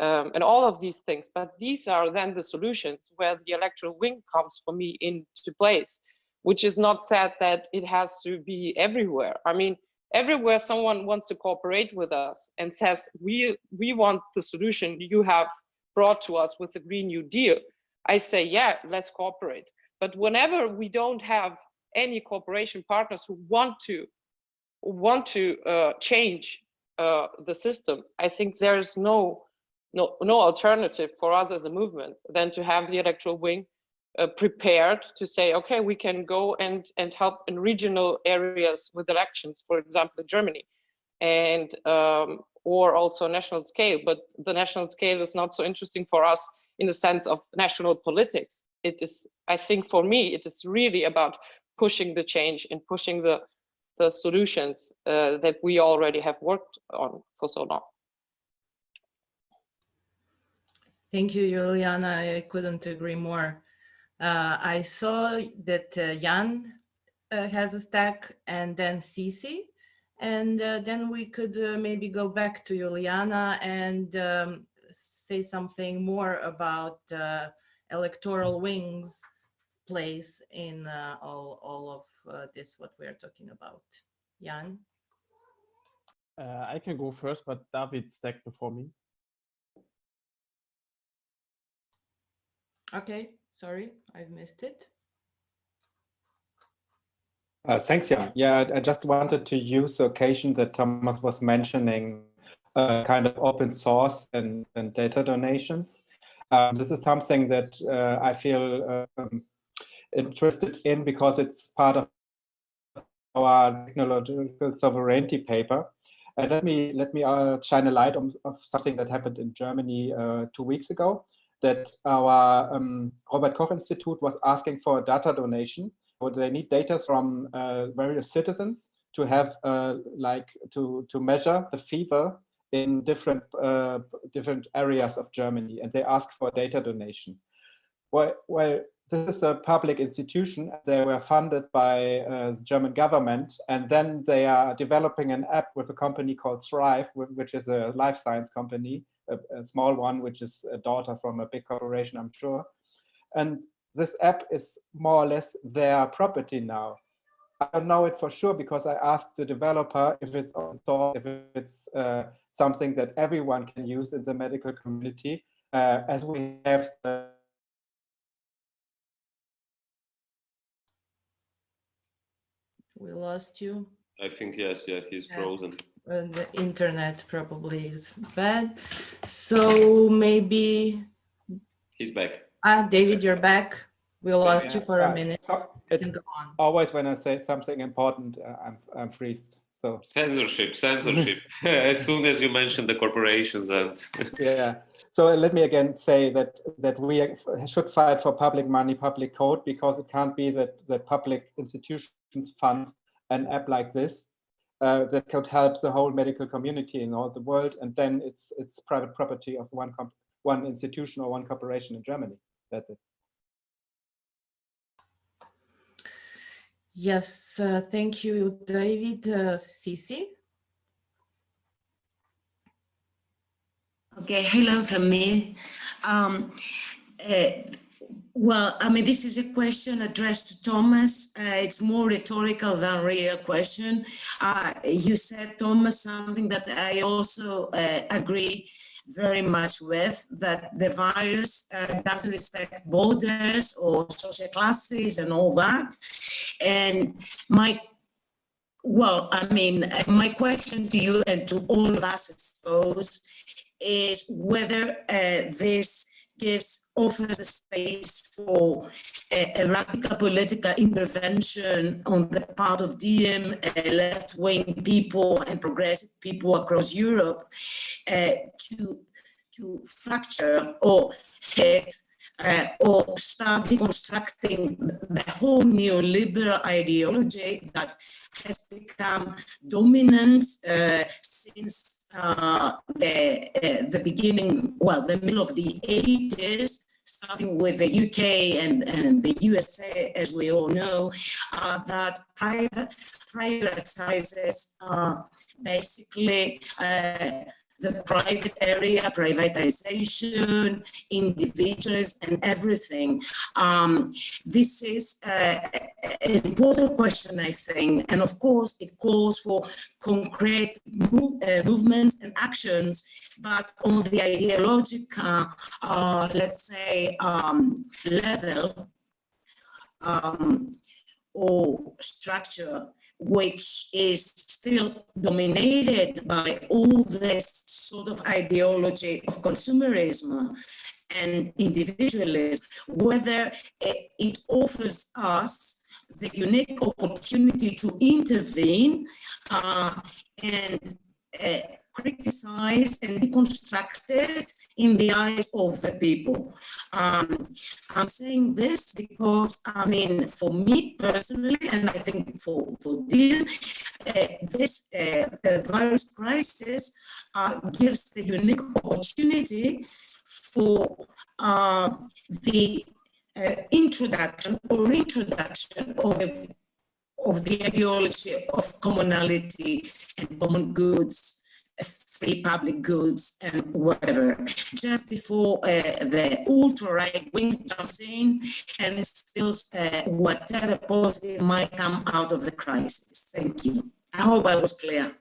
[SPEAKER 9] um, and all of these things. But these are then the solutions where the electoral wing comes for me into place, which is not said that it has to be everywhere. I mean, everywhere someone wants to cooperate with us and says, we, we want the solution you have brought to us with the Green New Deal, I say, yeah, let's cooperate. But whenever we don't have any cooperation partners who want to want to uh, change uh, the system, I think there is no no no alternative for us as a movement than to have the electoral wing uh, prepared to say, okay, we can go and and help in regional areas with elections, for example, in Germany, and um, or also national scale. But the national scale is not so interesting for us in the sense of national politics. It is, I think, for me, it is really about pushing the change and pushing the the solutions uh, that we already have worked on for so long.
[SPEAKER 1] Thank you, Juliana. I couldn't agree more. Uh, I saw that uh, Jan uh, has a stack and then Cici. And uh, then we could uh, maybe go back to Juliana and um, say something more about uh, electoral wings place in all, all of this, what we're talking about. Jan?
[SPEAKER 10] I can go first, but David stacked before me.
[SPEAKER 1] Okay, sorry, I've missed it.
[SPEAKER 11] Uh, thanks, Jan. Yeah, I just wanted to use the occasion that Thomas was mentioning uh, kind of open source and, and data donations. Um, this is something that uh, I feel um, interested in because it's part of our technological sovereignty paper. And let me let me uh, shine a light on of something that happened in Germany uh, two weeks ago that our um, Robert Koch Institute was asking for a data donation. Or they need data from uh, various citizens to have uh, like to to measure the fever in different uh, different areas of Germany, and they asked for data donation. Well, well, this is a public institution. They were funded by uh, the German government, and then they are developing an app with a company called Thryve, which is a life science company, a, a, small one, which is a daughter from a big corporation, I'm sure. And this app is more or less their property now. I don't know it for sure because I asked the developer if it's open source, if it's uh, something that everyone can use in the medical community, uh, as we have
[SPEAKER 1] We lost you.
[SPEAKER 7] I think yes, yeah, he's yeah. frozen.
[SPEAKER 1] Uh, the internet probably is bad. So maybe
[SPEAKER 7] he's back.
[SPEAKER 1] Ah, David, you're back. We lost yeah, you for a minute. So
[SPEAKER 11] it's always when I say something important, uh, I'm I'm freezed. So
[SPEAKER 7] censorship, censorship. [LAUGHS] as soon as you mention the corporations and [LAUGHS]
[SPEAKER 11] yeah. So let me again say that that we should fight for public money, public code, because it can't be that that public institutions fund an app like this uh, that could help the whole medical community in all the world, and then it's it's private property of one one institution or one corporation in Germany. That's it.
[SPEAKER 1] Yes, uh, thank you, David. Uh, Cici?
[SPEAKER 12] Okay, hello from me. Um, uh, well, I mean, this is a question addressed to Thomas. Uh, it's more rhetorical than real question. Uh, you said, Thomas, something that I also uh, agree very much with that the virus uh, doesn't respect borders or social classes and all that. And my, well, I mean, my question to you and to all of us, I suppose, is whether uh, this gives offers a space for a, a, radical political intervention on the part of DiEM uh, left-wing people and progressive people across Europe uh, to to fracture or hit uh, or start deconstructing the whole neoliberal ideology that has become dominant uh, since uh, the, uh, the beginning, well, the middle of the 80s, starting with the UK and, and the USA, as we all know, uh, that private, privatizes uh, basically uh, the private area, privatization, individualism, and everything. Um, this is uh, an important question, I think, and of course it calls for concrete move, uh, movements and actions, but on the ideological, uh, let's say, um, level, um, or structure which is still dominated by all this sort of ideology of consumerism and individualism, whether it offers us the unique opportunity to intervene uh, and uh, criticized and deconstructed in the eyes of the people. Um, I'm saying this because, I mean, for me personally, and I think for, for DiEM, uh, this uh, virus crisis uh, gives the unique opportunity for uh, the uh, introduction or introduction of the, of the ideology of commonality and common goods free public goods and whatever. Just before uh, the ultra-right wing jumps in and instills uh, whatever positive might come out of the crisis. Thank you. I hope I was clear.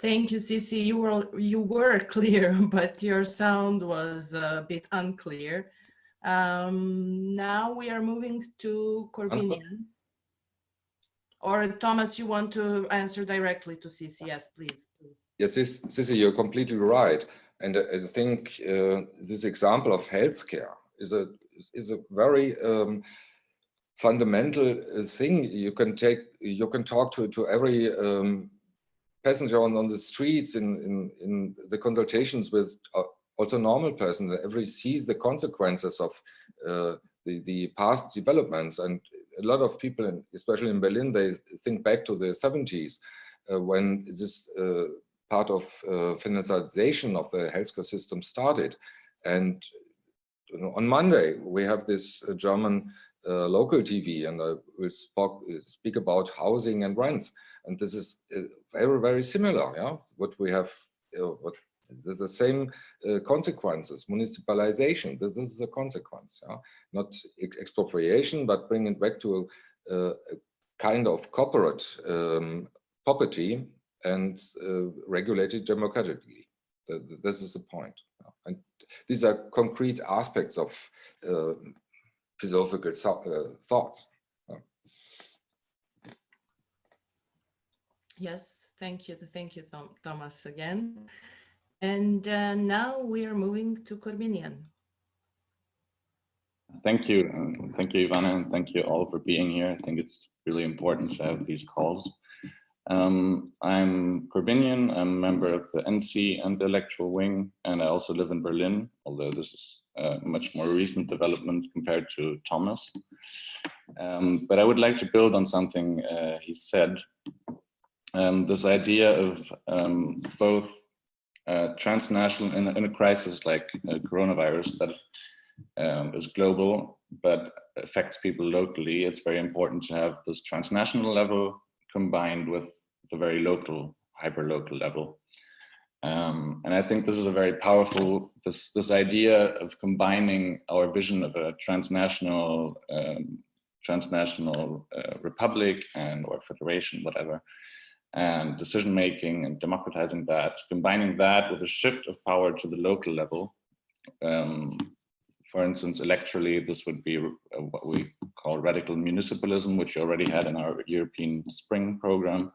[SPEAKER 1] Thank you, Cici. You were you were [LAUGHS] clear, but your sound was a bit unclear. Um, now we are moving to Corbinian. Or Thomas, you want to answer directly to? Yes, please. please.
[SPEAKER 8] Yes, this, you're completely right. And I think uh, this example of healthcare is a is a very um, fundamental uh, thing. You can take you can talk to to every um, passenger on, on the streets in, in in the consultations with uh, also normal person. Every sees the consequences of uh, the the past developments and a lot of people, especially in Berlin, they think back to the 70s uh, when this uh, part of uh, financialization of the healthcare system started. And you know, on Monday, we have this uh, German uh, local TV and I will spoke, speak about housing and rents. And this is uh, very, very similar, yeah, what we have, what there's the same uh, consequences. Municipalization, this, this, is a consequence, yeah? not ex expropriation, but bringing it back to a, a kind of corporate um, property and uh, regulated democratically. The, the, this is the point. Yeah? And these are concrete aspects of uh, philosophical uh, thoughts.
[SPEAKER 1] Yes, thank you. Thank you, Thomas, again. And uh, now we are moving to Corbinian.
[SPEAKER 13] Thank you. Thank you, Ivana, and thank you all for being here. I think it's really important to have these calls. Um, I'm Corbinian, I'm a member of the NC and the electoral wing, and I also live in Berlin, although this is a much more recent development compared to Thomas. Um, but I would like to build on something uh, he said. Um, this idea of um, both transnational in, in, a crisis like uh, coronavirus that um, is global but affects people locally, it's very important to have this transnational level combined with the very local, hyper-local level. Um, and I think this is a very powerful, this, this idea of combining our vision of a transnational, um, transnational uh, republic and or federation, whatever, and decision making and democratizing that, combining that with a shift of power to the local level. Um, for instance, electorally, this would be uh, what we call radical municipalism, which we already had in our European Spring program,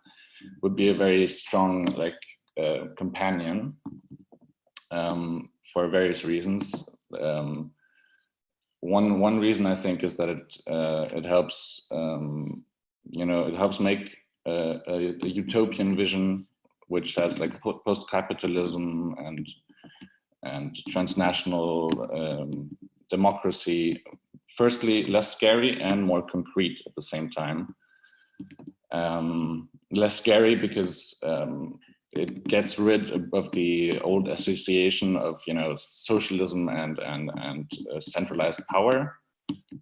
[SPEAKER 13] would be a very strong like uh, companion um, for various reasons. Um, one one reason I think is that it uh, it helps um, you know it helps make a, a, utopian vision which has like post-capitalism and and transnational um, democracy. Firstly less scary and more concrete at the same time. Um, less scary because um, it gets rid of the old association of you know socialism and and and uh, centralized power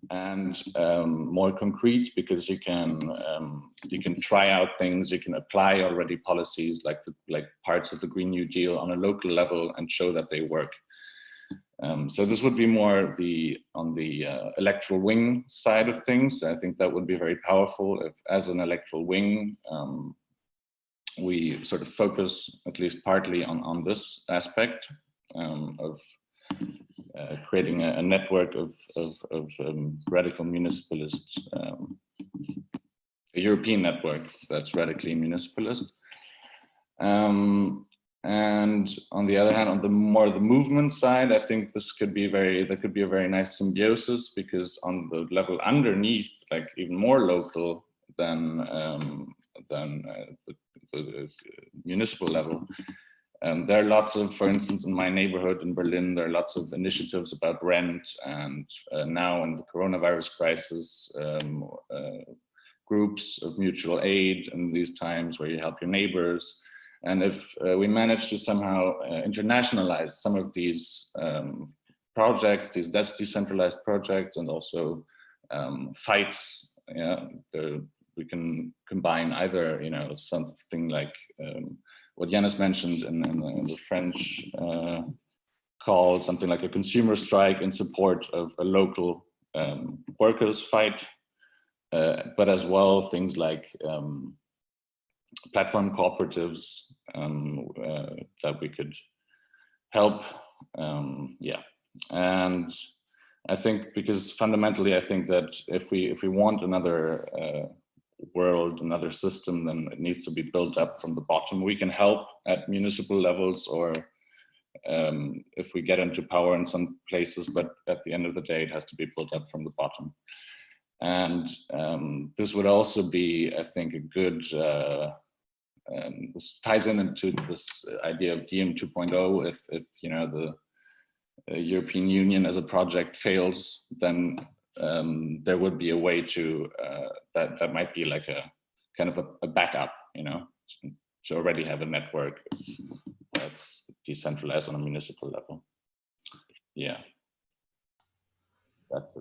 [SPEAKER 13] and um, more concrete because you can um, you can try out things, you can apply already policies like the, like parts of the Green New Deal on a local level and show that they work. Um, so this would be more the on the uh, electoral wing side of things. I think that would be very powerful if, as an electoral wing, um, we sort of focus at least partly on on this aspect um, of uh, creating a, a, network of, of, of um, radical municipalist, um, a European network that's radically municipalist. Um, and on the other hand, on the more the movement side, I think this could be very, that could be a very nice symbiosis because on the level underneath, like even more local than, um, than uh, the, the, municipal level, um, there are lots of, for instance, in my neighborhood in Berlin, there are lots of initiatives about rent and uh, now in the coronavirus crisis, um, uh, groups of mutual aid in these times where you help your neighbors. And if uh, we manage to somehow uh, internationalize some of these um, projects, these decentralized projects and also um, fights, yeah, the, we can combine either, you know, something like um, what Yanis mentioned in, in, in the French uh, called something like a consumer strike in support of a local um, workers fight, uh, but as well things like um, platform cooperatives um, uh, that we could help. Um, yeah, and I think because fundamentally, I think that if we if we want another uh, world, another system, then it needs to be built up from the bottom. We can help at municipal levels or um, if we get into power in some places, but at the end of the day, it has to be built up from the bottom. And um, this would also be, I think, a good, uh, um, this ties in into this idea of DiEM 2.0. If, if, you know, the uh, European Union as a project fails, then um, there would be a way to uh, that that might be like a kind of a, a, backup, you know, to already have a network that's decentralized on a municipal level. Yeah.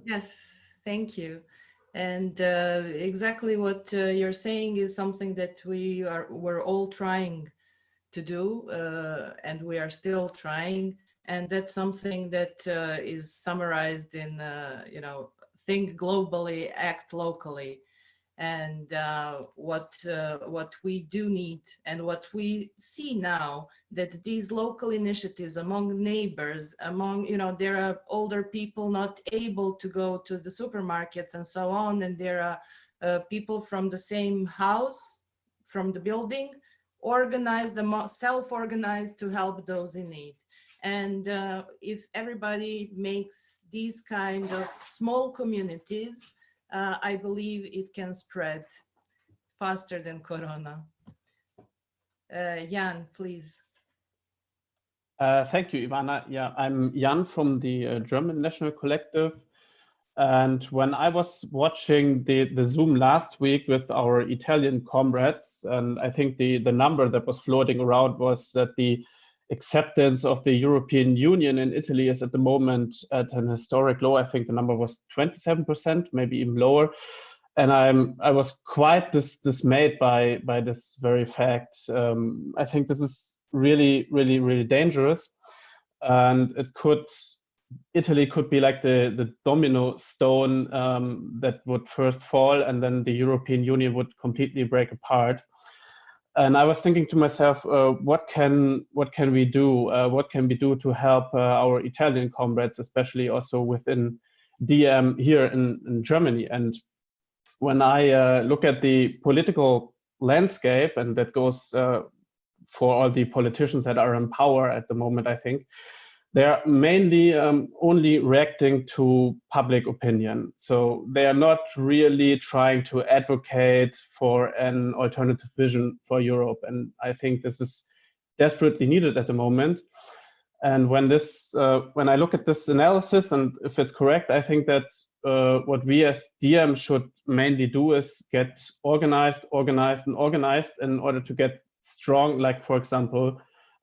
[SPEAKER 1] Yes, thank you. And uh, exactly what uh, you're saying is something that we are we're all trying to do, uh, and we are still trying. And that's something that uh, is summarized in, uh, you know, think globally, act locally. And uh, what, uh, what we do need and what we see now that these local initiatives among neighbors, among, you know, there are older people not able to go to the supermarkets and so on. And there are uh, people from the same house, from the building, organized, the self-organized to help those in need. And uh, if everybody makes these kind of small communities, uh, I believe it can spread faster than Corona. Uh, Jan, please.
[SPEAKER 10] Uh, thank you, Ivana. Yeah, I'm Jan from the uh, German National Collective. And when I was watching the, the Zoom last week with our Italian comrades, and I think the, the number that was floating around was that the acceptance of the European Union in Italy is at the moment at an historic low. I think the number was 27%, maybe even lower. And I'm I was quite dis dismayed by by this very fact. Um, I think this is really, really, really dangerous, and it could Italy could be like the the domino stone um, that would first fall, and then the European Union would completely break apart and I was thinking to myself, uh, what can what can we do? Uh, what can we do to help uh, our Italian comrades, especially also within DiEM here in, in Germany? And when I uh, look at the political landscape, and that goes uh, for all the politicians that are in power at the moment, I think they're mainly um, only reacting to public opinion. So they are not really trying to advocate for an alternative vision for Europe. And I think this is desperately needed at the moment. And when this, uh, when I look at this analysis, and if it's correct, I think that uh, what we as DiEM should mainly do is get organized, organized, and organized in order to get strong, like for example,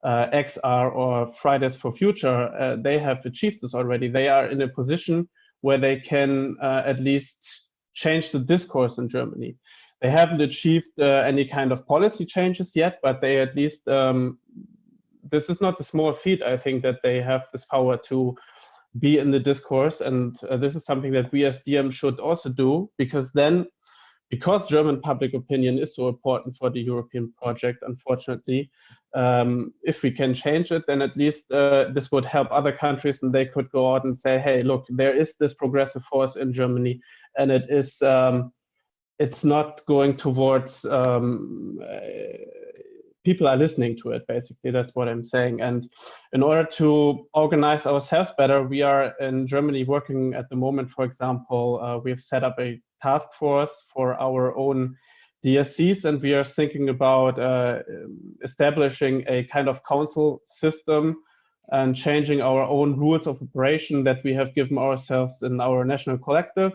[SPEAKER 10] XR or Fridays for Future, uh, they have achieved this already. They are in a position where they can uh, at least change the discourse in Germany. They haven't achieved uh, any kind of policy changes yet, but they at least, um, this is not a small feat, I think, that they have this power to be in the discourse. And uh, this is something that we as DiEM should also do, because then, because German public opinion is so important for the European project, unfortunately, um, if we can change it, then at least uh, this would help other countries and they could go out and say, hey, look, there is this progressive force in Germany and it is um, it's not going towards um, uh, people are listening to it basically. That's what i'm saying. And in order to organize ourselves better we are in germany working at the moment for example uh, we've set up a task force for our own DSCs and we are thinking about uh, establishing a kind of council system and changing our own rules of operation that we have given ourselves in our national collective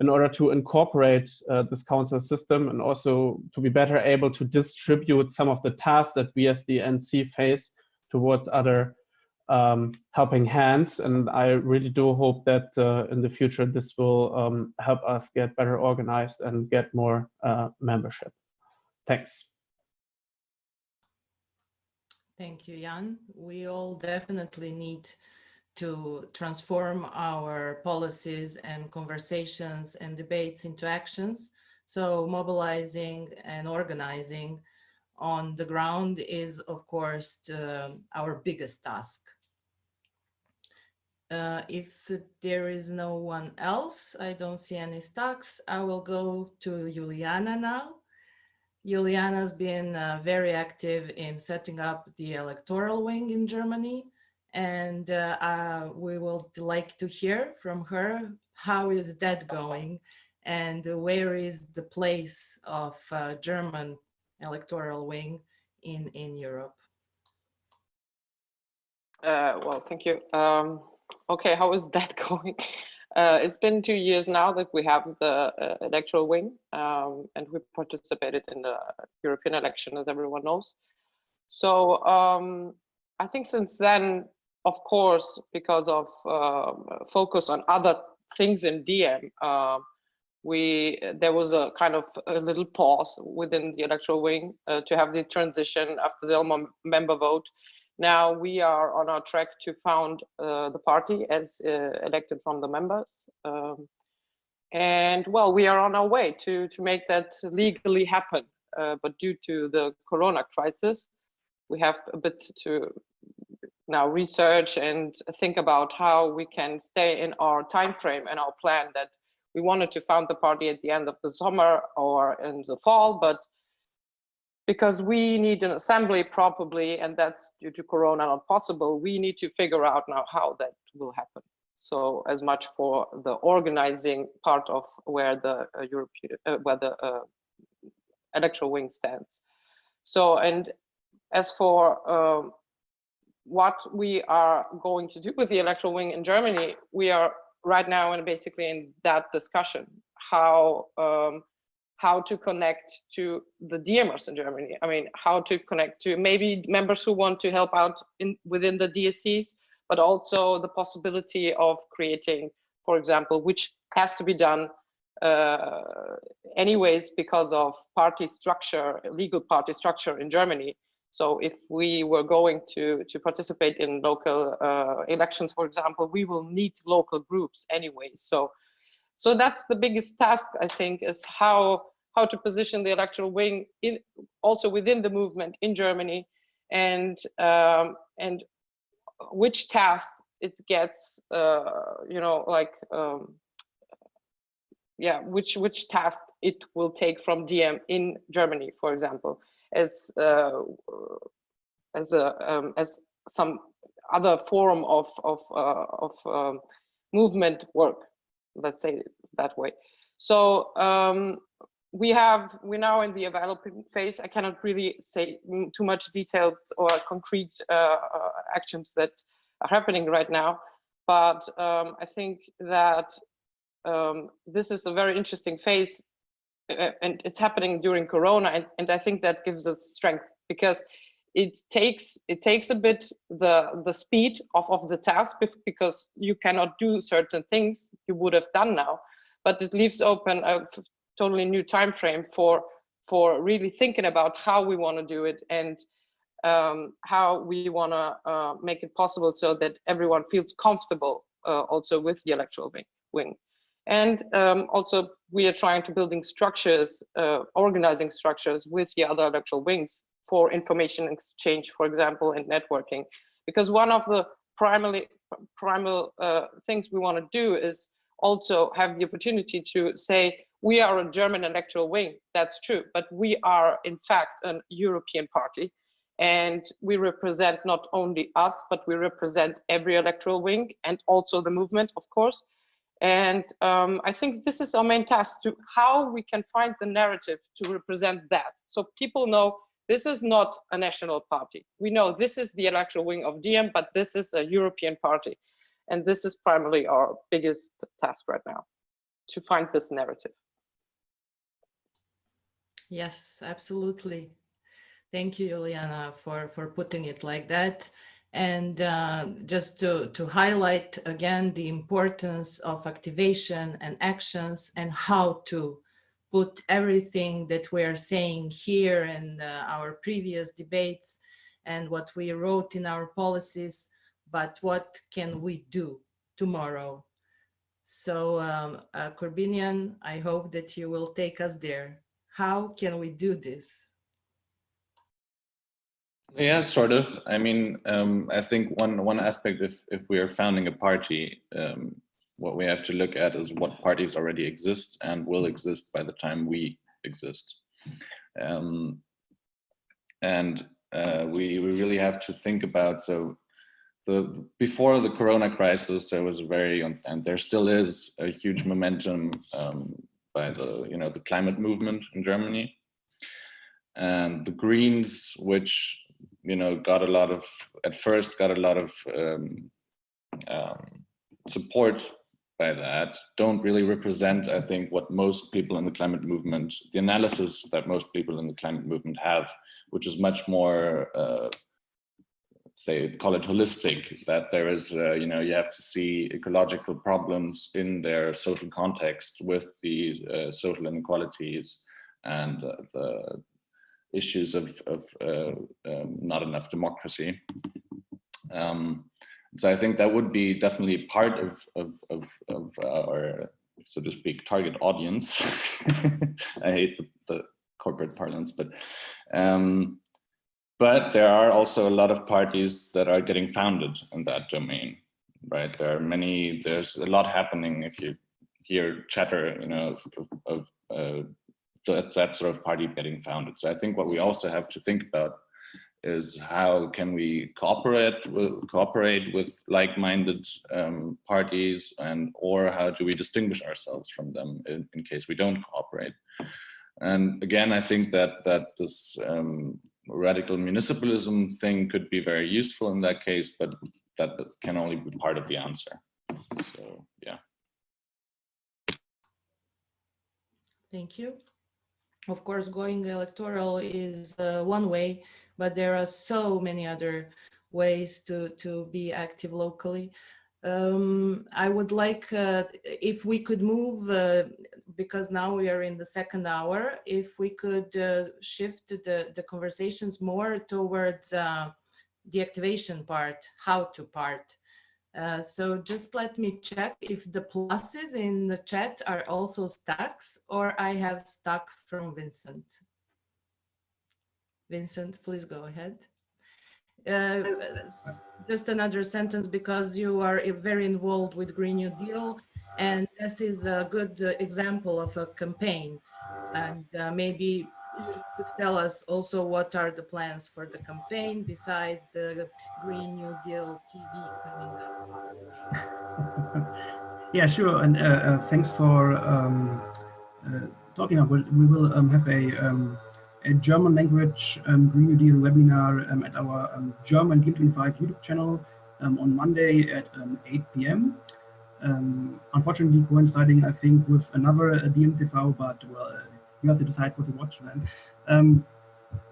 [SPEAKER 10] in order to incorporate uh, this council system and also to be better able to distribute some of the tasks that we as the NC face towards other um, helping hands. And I really do hope that uh, in the future this will um, help us get better organized and get more uh, membership. Thanks.
[SPEAKER 1] Thank you, Jan. We all definitely need to transform our policies and conversations and debates into actions. So mobilizing and organizing on the ground is, of course, our biggest task. Uh, if there is no one else, I don't see any stocks, I will go to Juliana now. Juliana's been uh, very active in setting up the electoral wing in Germany and uh, uh, we would like to hear from her how is that going and where is the place of uh, German electoral wing in in Europe.
[SPEAKER 9] Uh, well, thank you. Um, okay, how is [LAUGHS] that going? Uh, it's been two years now that we have the uh, electoral wing um, and we participated in the European election as everyone knows. So um, I think since then of course, because of uh, focus on other things in DiEM, uh, we there was a kind of a little pause within the electoral wing uh, to have the transition after the Elmo member vote. Now we are on our track to found uh, the party as uh, elected from the members. Um, and well, we are on our way to, to make that legally happen. Uh, but due to the Corona crisis, we have a bit to now research and think about how we can stay in our time frame and our plan that we wanted to found the party at the end of the summer or in the fall, but because we need an assembly probably, and that's due to Corona not possible, we need to figure out now how that will happen. So as much for the organizing part of where the uh, European, uh, where the uh, electoral wing stands. So, and as for um, what we are going to do with the electoral wing in Germany, we are right now and basically in that discussion, how um, how to connect to the DiEMers in Germany. I mean, how to connect to maybe members who want to help out in within the DSCs, but also the possibility of creating, for example, which has to be done uh, anyways because of party structure, legal party structure in Germany. So if we were going to, to participate in local uh, elections, for example, we will need local groups anyway. So, so that's the biggest task, I think, is how, how to position the electoral wing in, also within the movement in Germany and, um, and which task it gets, uh, you know, like, um, yeah, which, which task it will take from DiEM in Germany, for example as uh, as a um, as some other form of of uh, of um, movement work. Let's say that way. So um, we have we're now in the developing phase. I cannot really say too much detailed or concrete uh, uh, actions that are happening right now, but um, I think that um, this is a very interesting phase and it's happening during corona and, and i think that gives us strength because it takes it takes a bit the the speed of, of the task because you cannot do certain things you would have done now but it leaves open a totally new time frame for for really thinking about how we want to do it and um, how we want to uh, make it possible so that everyone feels comfortable uh, also with the electoral wing. And um, also we are trying to building structures, uh, organizing structures with the other electoral wings for information exchange, for example, and networking. Because one of the primarily primal uh, things we want to do is also have the opportunity to say, we are a German electoral wing, that's true, but we are in fact a European party. And we represent not only us, but we represent every electoral wing and also the movement, of course. And um, I think this is our main task to how we can find the narrative to represent that. So people know this is not a national party. We know this is the electoral wing of DiEM, but this is a European party. And this is primarily our biggest task right now, to find this narrative.
[SPEAKER 1] Yes, absolutely. Thank you, Juliana, for, for putting it like that. And uh, just to, to highlight again the importance of activation and actions and how to put everything that we are saying here and uh, our previous debates and what we wrote in our policies, but what can we do tomorrow? So um, uh, Corbinian, I hope that you will take us there. How can we do this?
[SPEAKER 13] Yeah, sort of. I mean, um, I think one one aspect, if if we are founding a party, um, what we have to look at is what parties already exist and will exist by the time we exist, um, and uh, we we really have to think about so. The, before the corona crisis, there was a very, and there still is a huge momentum um, by the, you know, the climate movement in Germany. And the Greens, which you know, got a lot of, at first got a lot of um, um, support by that, don't really represent, I think, what most people in the climate movement, the analysis that most people in the climate movement have, which is much more, uh, say, call it holistic, that there is, uh, you know, you have to see ecological problems in their social context with the uh, social inequalities and the issues of, of uh, um, not enough democracy. Um, so I think that would be definitely part of, of, of, of our, so to speak, target audience. [LAUGHS] I hate the, the, corporate parlance, but um, but there are also a lot of parties that are getting founded in that domain, right? There are many, there's a lot happening if you hear chatter, you know, of, of uh, that, that sort of party getting founded. So I think what we also have to think about is how can we cooperate with, cooperate with like-minded um, parties and or how do we distinguish ourselves from them in, in, case we don't cooperate. And again, I think that that this um, radical municipalism thing could be very useful in that case, but that can only be part of the answer. So yeah.
[SPEAKER 1] Thank you. Of course, going electoral is uh, one way, but there are so many other ways to, to be active locally. Um, I would like, uh, if we could move, uh, because now we are in the second hour, if we could uh, shift the, the conversations more towards uh, the activation part, how to part. Uh, so just let me check if the pluses in the chat are also stacks or I have stuck from Vincent. Vincent, please go ahead. Uh, just another sentence because you are very involved with Green New Deal and this is a good uh, example of a campaign and uh, maybe could tell us also what are the plans for the campaign besides the Green New Deal TV coming
[SPEAKER 3] up? [LAUGHS] yeah, sure. And uh, uh, thanks for um, uh, talking about. We will um, have a, um, a German language um, Green New Deal webinar um, at our um, German DiEM25 YouTube channel on Monday at 8 p.m. unfortunately, coinciding, I think, with another uh, DiEM TV, but well, you have to decide what to watch then. Um,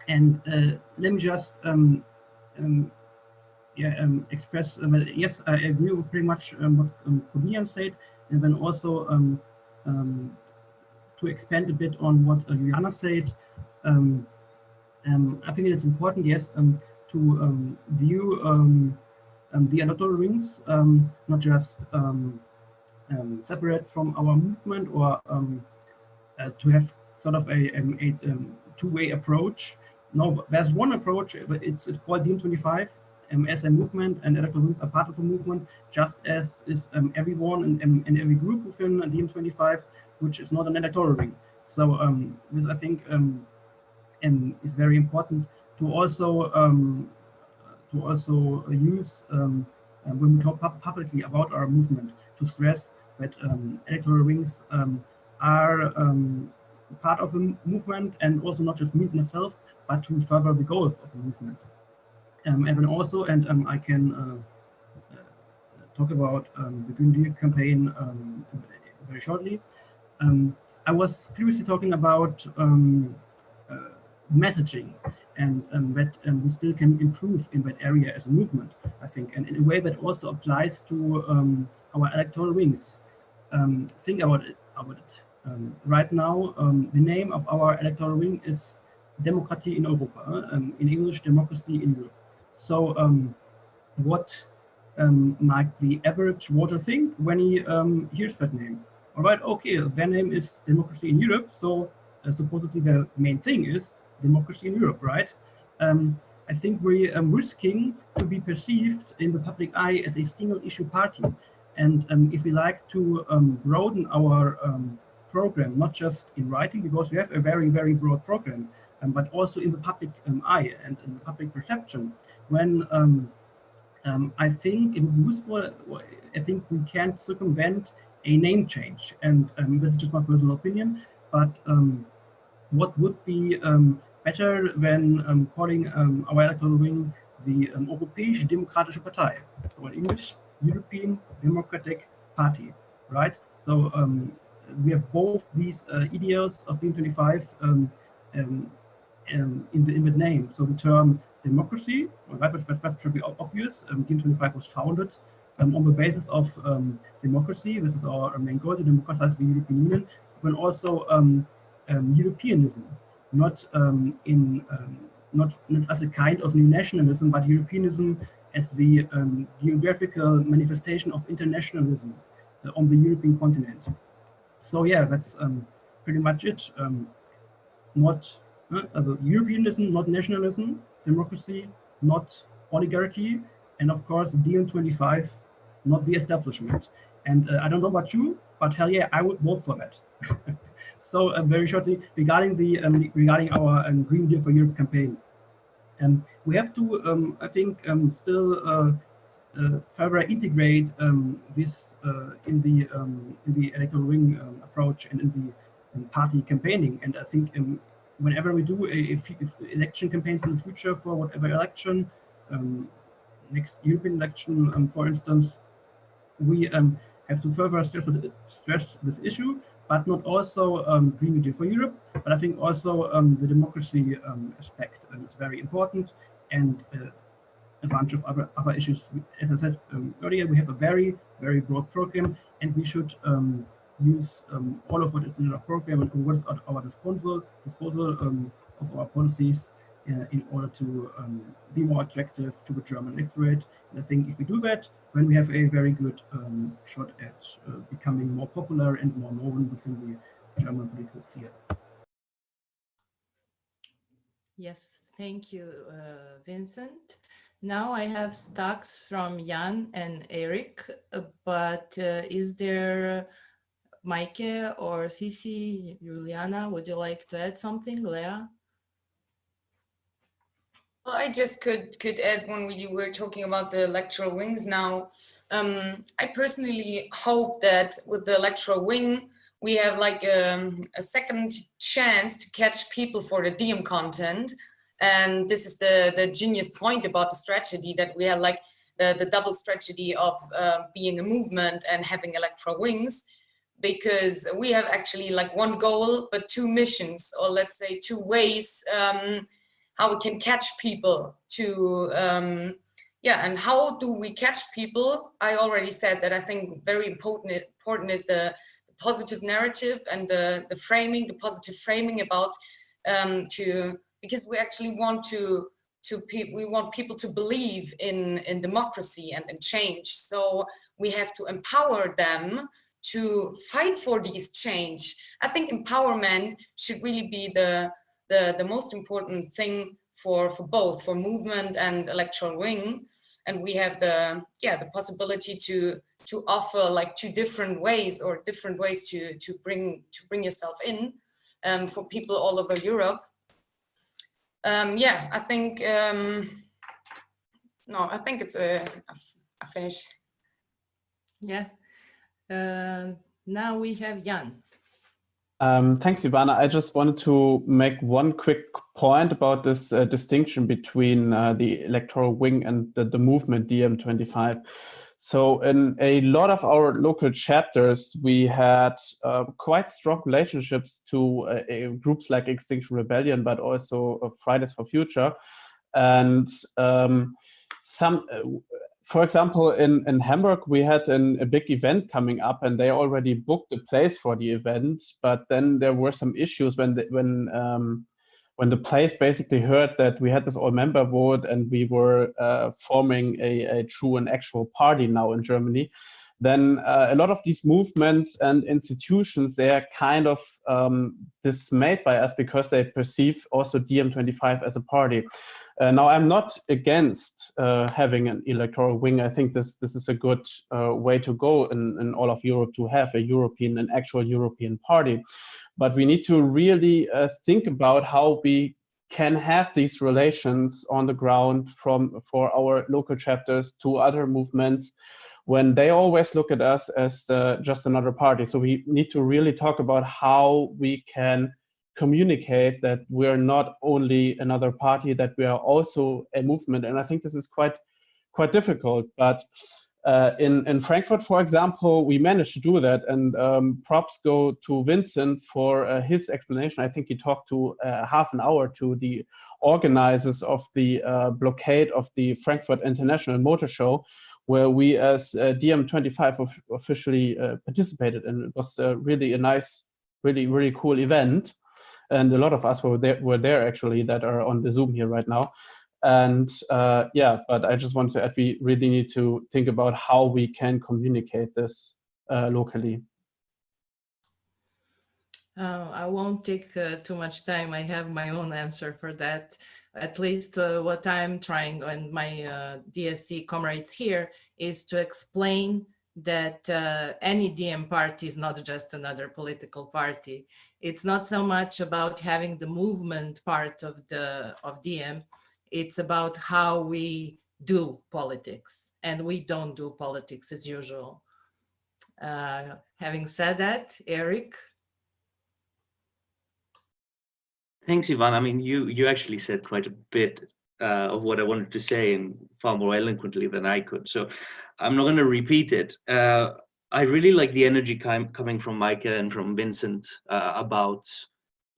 [SPEAKER 3] and uh, let me just um, um, yeah, um, express, uh, yes, I agree with pretty much um, what um, said, and then also um, to expand a bit on what uh, Juliana said, I think it's important, yes, to view the electoral wings, not just separate from our movement or uh, to have sort of a, um, a um, two-way approach. No, there's one approach, but it's, it's called DiEM25 um, as a movement and electoral wings are part of the movement, just as is um, everyone and, and, and every group within DiEM25, which is not an electoral wing. So um, this, I think, um, um, is very important to also um, to also use um, uh, when we talk pub publicly about our movement to stress that um, electoral wings um, are um, part of the movement and also not just means in itself, but to further the goals of the movement. Um, and then also, and um, I can uh, uh, talk about um, the Green Deal campaign um, very shortly. Um, I was previously talking about um, uh, messaging and that we still can improve in that area as a movement, I think, and in a way that also applies to our electoral wings. think about it. About it. Right now, the name of our electoral wing is Democracy in Europa, um, in English, democracy in Europe. So um, what um, might the average voter think when he um, hears that name? All right, okay, their name is democracy in Europe, so uh, supposedly the main thing is democracy in Europe, right? Um, I think we're um, risking to be perceived in the public eye as a single issue party. And um, if we like to um, broaden our um, program, not just in writing, because we have a very, very broad program, um, but also in the public eye and in the public perception, when I think it useful, I think we can't circumvent a name change. And this is just my personal opinion, but what would be um, better than um, calling um, our electoral wing the um, Europäische Demokratische Partei. So in English, European Democratic Party, right? So um, we have both these uh, ideals of DiEM25 um, um, um, in, the, name. So the term democracy, right, but that's pretty obvious. Um, DiEM25 was founded um, on the basis of um, democracy. This is our main goal, to democratize the European Union, but also um, Europeanism not in not, not as a kind of new nationalism, but Europeanism as the geographical manifestation of internationalism uh, on the European continent. So yeah, that's um, pretty much it. Um, not uh, also Europeanism, not nationalism, democracy, not oligarchy, and of course DiEM25, not the establishment. And uh, I don't know about you, but hell yeah, I would vote for that. [LAUGHS] So uh, very shortly regarding the um, regarding our um, Green Deal for Europe campaign, um, we have to, um, I think, um, still uh, further integrate um, this uh, in the in the electoral wing approach and in the party campaigning. And I think whenever we do a, election campaigns in the future for whatever election, next European election, for instance, we have to further stress, stress this issue but not also um, Green New Deal for Europe, but I think also um, the democracy um, aspect um, is very important and uh, a bunch of other, other issues. As I said um, earlier, we have a very, very broad program and we should um, use all of what is in our program and what is at our disposal, disposal of our policies uh, in order to um, be more attractive to the German electorate. And I think if we do that, then we have a very good um, shot at uh, becoming more popular and more known within the German political sphere.
[SPEAKER 1] Yes, thank you, uh, Vincent. Now I have stocks from Jan and Eric, uh, but uh, is there Mike or Cici, Juliana, would you like to add something, Leah?
[SPEAKER 4] Well, I just could could add when we were talking about the electoral wings now. Um, I personally hope that with the electoral wing, we have like um, a second chance to catch people for the DiEM content. And this is the, the genius point about the strategy that we have like the, the double strategy of uh, being a movement and having electoral wings. Because we have actually like one goal, but two missions, or let's say two ways um, how we can catch people to um, yeah and how do we catch people? I already said that i think very important important is the, positive narrative and the the framing the positive framing about um, to because we actually want to to we want people to believe in in democracy and in change. So we have to empower them to fight for these change. I think empowerment should really be the the the most important thing for for both for movement and electoral wing. And we have the yeah the possibility to to offer like two different ways or different ways to to bring to bring yourself in um, for people all over Europe. Um, yeah, I think um, no, I think it's a I finish.
[SPEAKER 1] Yeah. Uh, now we have Jan.
[SPEAKER 10] Um, thanks, Ivana. I just wanted to make one quick point about this uh, distinction between uh, the electoral wing and the, the movement DiEM25. So in a lot of our local chapters, we had uh, quite strong relationships to uh, groups like Extinction Rebellion, but also uh, Fridays for Future. And um, some, uh, for example, in, in Hamburg, we had an, a big event coming up and they already booked a place for the event. But then there were some issues when, the, when um, when the place basically heard that we had this all member vote and we were uh, forming a, a, true and actual party now in Germany, then uh, a lot of these movements and institutions, they are kind of um, dismayed by us because they perceive also DiEM25 as a party. Uh, now, I'm not against uh, having an electoral wing. I think this this is a good uh, way to go in, in all of Europe to have a European, an actual European party. But we need to really uh, think about how we can have these relations on the ground from for our local chapters to other movements when they always look at us as uh, just another party. So we need to really talk about how we can communicate that we're not only another party, that we are also a movement. And I think this is quite quite difficult. But uh, in, in Frankfurt, for example, we managed to do that. And um, props go to Vincent for uh, his explanation. I think he talked to uh, half an hour to the organizers of the uh, blockade of the Frankfurt International Motor Show, where we as uh, DiEM25 officially uh, participated. And it was really a nice, really, really cool event and a lot of us were there, were there actually that are on the Zoom here right now. And uh, yeah, but I just want to add, we really need to think about how we can communicate this uh, locally.
[SPEAKER 1] Uh, I won't take uh, too much time. I have my own answer for that. At least uh, what I'm trying and my uh, DSC comrades here is to explain that uh, any DiEM party is not just another political party. It's not so much about having the movement part of the of DiEM. It's about how we do politics, and we don't do politics as usual. Uh, having said that, Eric.
[SPEAKER 14] Thanks, Ivan. I mean, you you actually said quite a bit uh, of what I wanted to say and far more eloquently than I could. So I'm not going to repeat it. Uh, I really like the energy coming from Micah and from Vincent uh, about,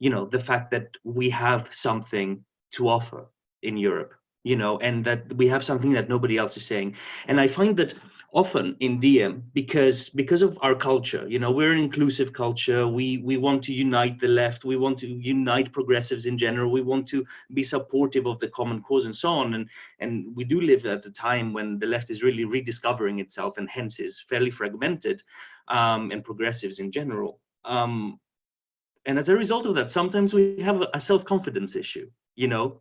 [SPEAKER 14] you know, the fact that we have something to offer in Europe, you know, and that we have something that nobody else is saying. And I find that often in DiEM because because of our culture you know we're an inclusive culture. We we want to unite the left. We want to unite progressives in general. We want to be supportive of the common cause and so on. And and we do live at a time when the left is really rediscovering itself and hence is fairly fragmented um, and progressives in general. Um, and as a result of that sometimes we have a self-confidence issue you know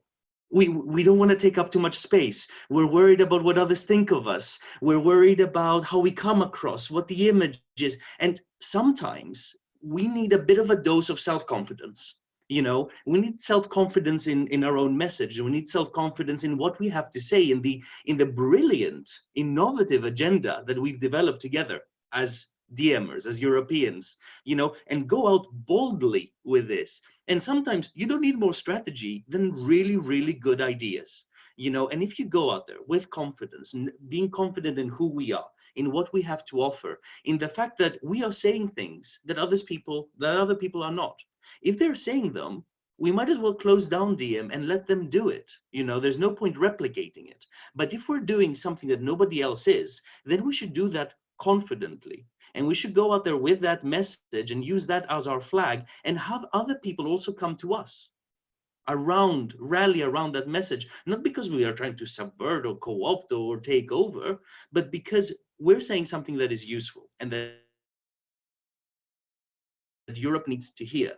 [SPEAKER 14] we we don't want to take up too much space. We're worried about what others think of us. We're worried about how we come across what the image is. And sometimes we need a bit of a dose of self-confidence you know? We need self-confidence in in our own message. We need self-confidence in what we have to say in the in the brilliant innovative agenda that we've developed together as DiEMers, as Europeans, you know, and go out boldly with this and sometimes you don't need more strategy than really, really good ideas. You know, and if you go out there with confidence, being confident in who we are, in what we have to offer, in the fact that we are saying things that others people, that other people are not. If they're saying them, we might as well close down DiEM and let them do it. You know, there's no point replicating it. But if we're doing something that nobody else is, then we should do that confidently. And we should go out there with that message and use that as our flag and have other people also come to us around, rally around that message, not because we are trying to subvert or co-opt or take over, but because we're saying something that is useful and that Europe needs to hear.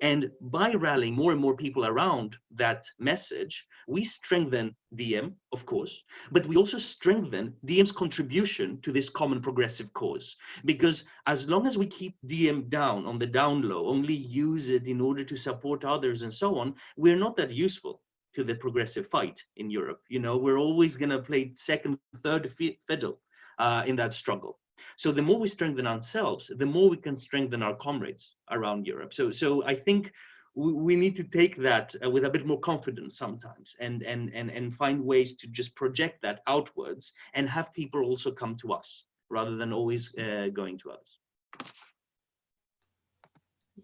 [SPEAKER 14] And by rallying more and more people around that message, we strengthen DiEM, of course, but we also strengthen DiEM's contribution to this common progressive cause. Because as long as we keep DiEM down on the down low, only use it in order to support others and so on, we're not that useful to the progressive fight in Europe. You know, we're always going to play second, third fiddle uh, in that struggle. So the more we strengthen ourselves, the more we can strengthen our comrades around Europe. So, so I think we, we need to take that uh, with a bit more confidence sometimes and, and, and, and find ways to just project that outwards and have people also come to us rather than always uh, going to us.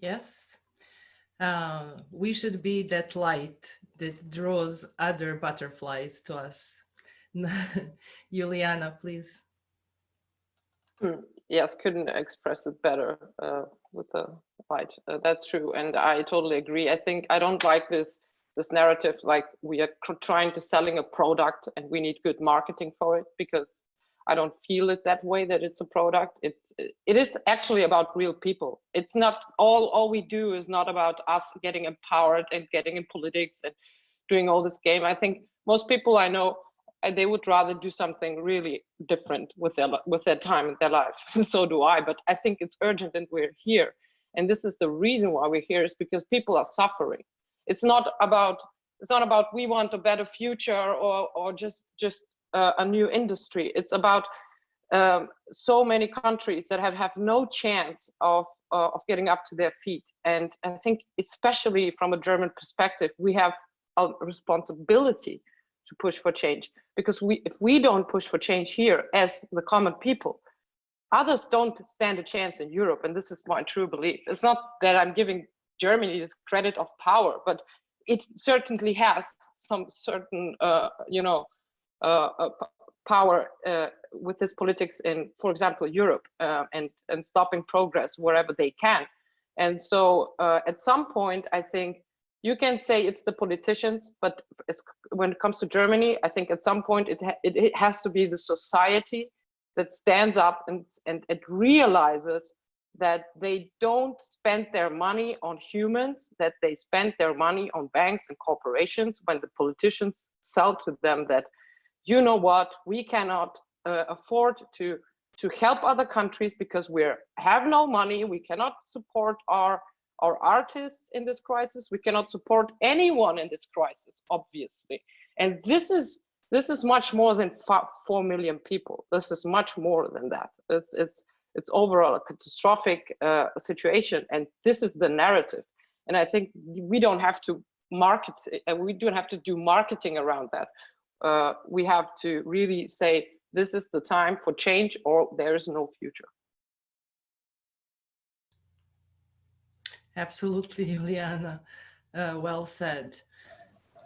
[SPEAKER 1] Yes, uh, we should be that light that draws other butterflies to us. [LAUGHS] Juliana, please.
[SPEAKER 9] Hmm, yes, couldn't express it better uh, with the light. Uh, that's true, and I totally agree. I think I don't like this this narrative like we are trying to selling a product and we need good marketing for it because I don't feel it that way that it's a product. It's it is actually about real people. It's not all all we do is not about us getting empowered and getting in politics and doing all this game. I think most people I know they would rather do something really different with their with their time in their life. [LAUGHS] so do I. But I think it's urgent, and we're here. And this is the reason why we're here is because people are suffering. It's not about it's not about we want a better future or or just just uh, a new industry. It's about um, so many countries that have have no chance of uh, of getting up to their feet. And I think especially from a German perspective, we have a responsibility to push for change. Because we if we don't push for change here as the common people others don't stand a chance in europe and this is my true belief. It's not that i'm giving germany this credit of power but it certainly has some certain uh, you know uh, uh, power uh, with this politics in for example europe uh, and and stopping progress wherever they can. And so uh, at some point i think you can say it's the politicians, but when it comes to Germany, I think at some point it, ha it, it, has to be the society that stands up and, and it realizes that they don't spend their money on humans, that they spend their money on banks and corporations when the politicians sell to them that, you know what, we cannot uh, afford to to help other countries because we have no money, we cannot support our our artists in this crisis. We cannot support anyone in this crisis, obviously. And this is this is much more than four million people. This is much more than that. It's it's it's overall a catastrophic uh, situation, and this is the narrative. And I think we don't have to market, and we don't have to do marketing around that. Uh, we have to really say this is the time for change, or there is no future.
[SPEAKER 1] Absolutely, [LAUGHS] Juliana. Uh, well said.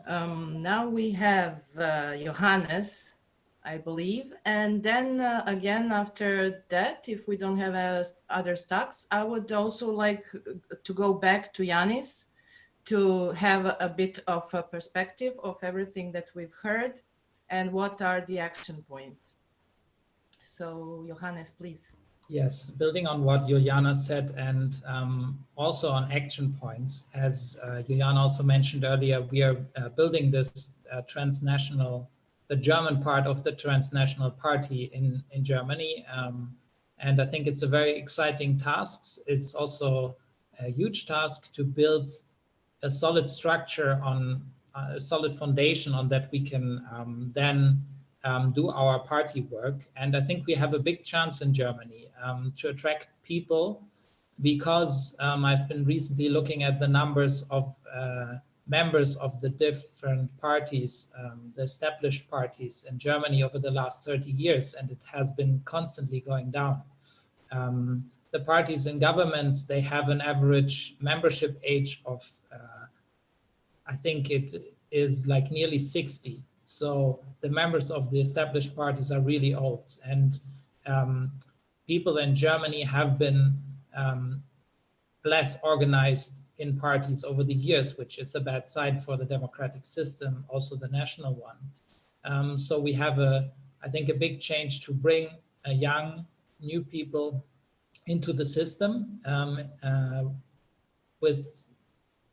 [SPEAKER 1] Um, now we have uh, Johannes, I believe. And then uh, again, after that, if we don't have uh, other stocks, I would also like to go back to Yanis to have a bit of a perspective of everything that we've heard and what are the action points. So Johannes, please.
[SPEAKER 5] Yes, building on what Juliana said and um, also on action points, as uh, Juliana also mentioned earlier, we are uh, building this uh, transnational, the German part of the transnational party in, in Germany. Um, and I think it's a very exciting task. It's also a huge task to build a solid structure on uh, a solid foundation on that we can um, then um, do our party work. And I think we have a big chance in Germany um, to attract people because um, I've been recently looking at the numbers of uh, members of the different parties, um, the established parties in Germany over the last 30 years, and it has been constantly going down. Um, the parties in government, they have an average membership age of uh, I think it is like nearly 60. So the members of the established parties are really old. And um, people in Germany have been um, less organized in parties over the years, which is a bad sign for the democratic system, also the national one. Um, so we have a, I think, a big change to bring young, new people into the system um, uh, with,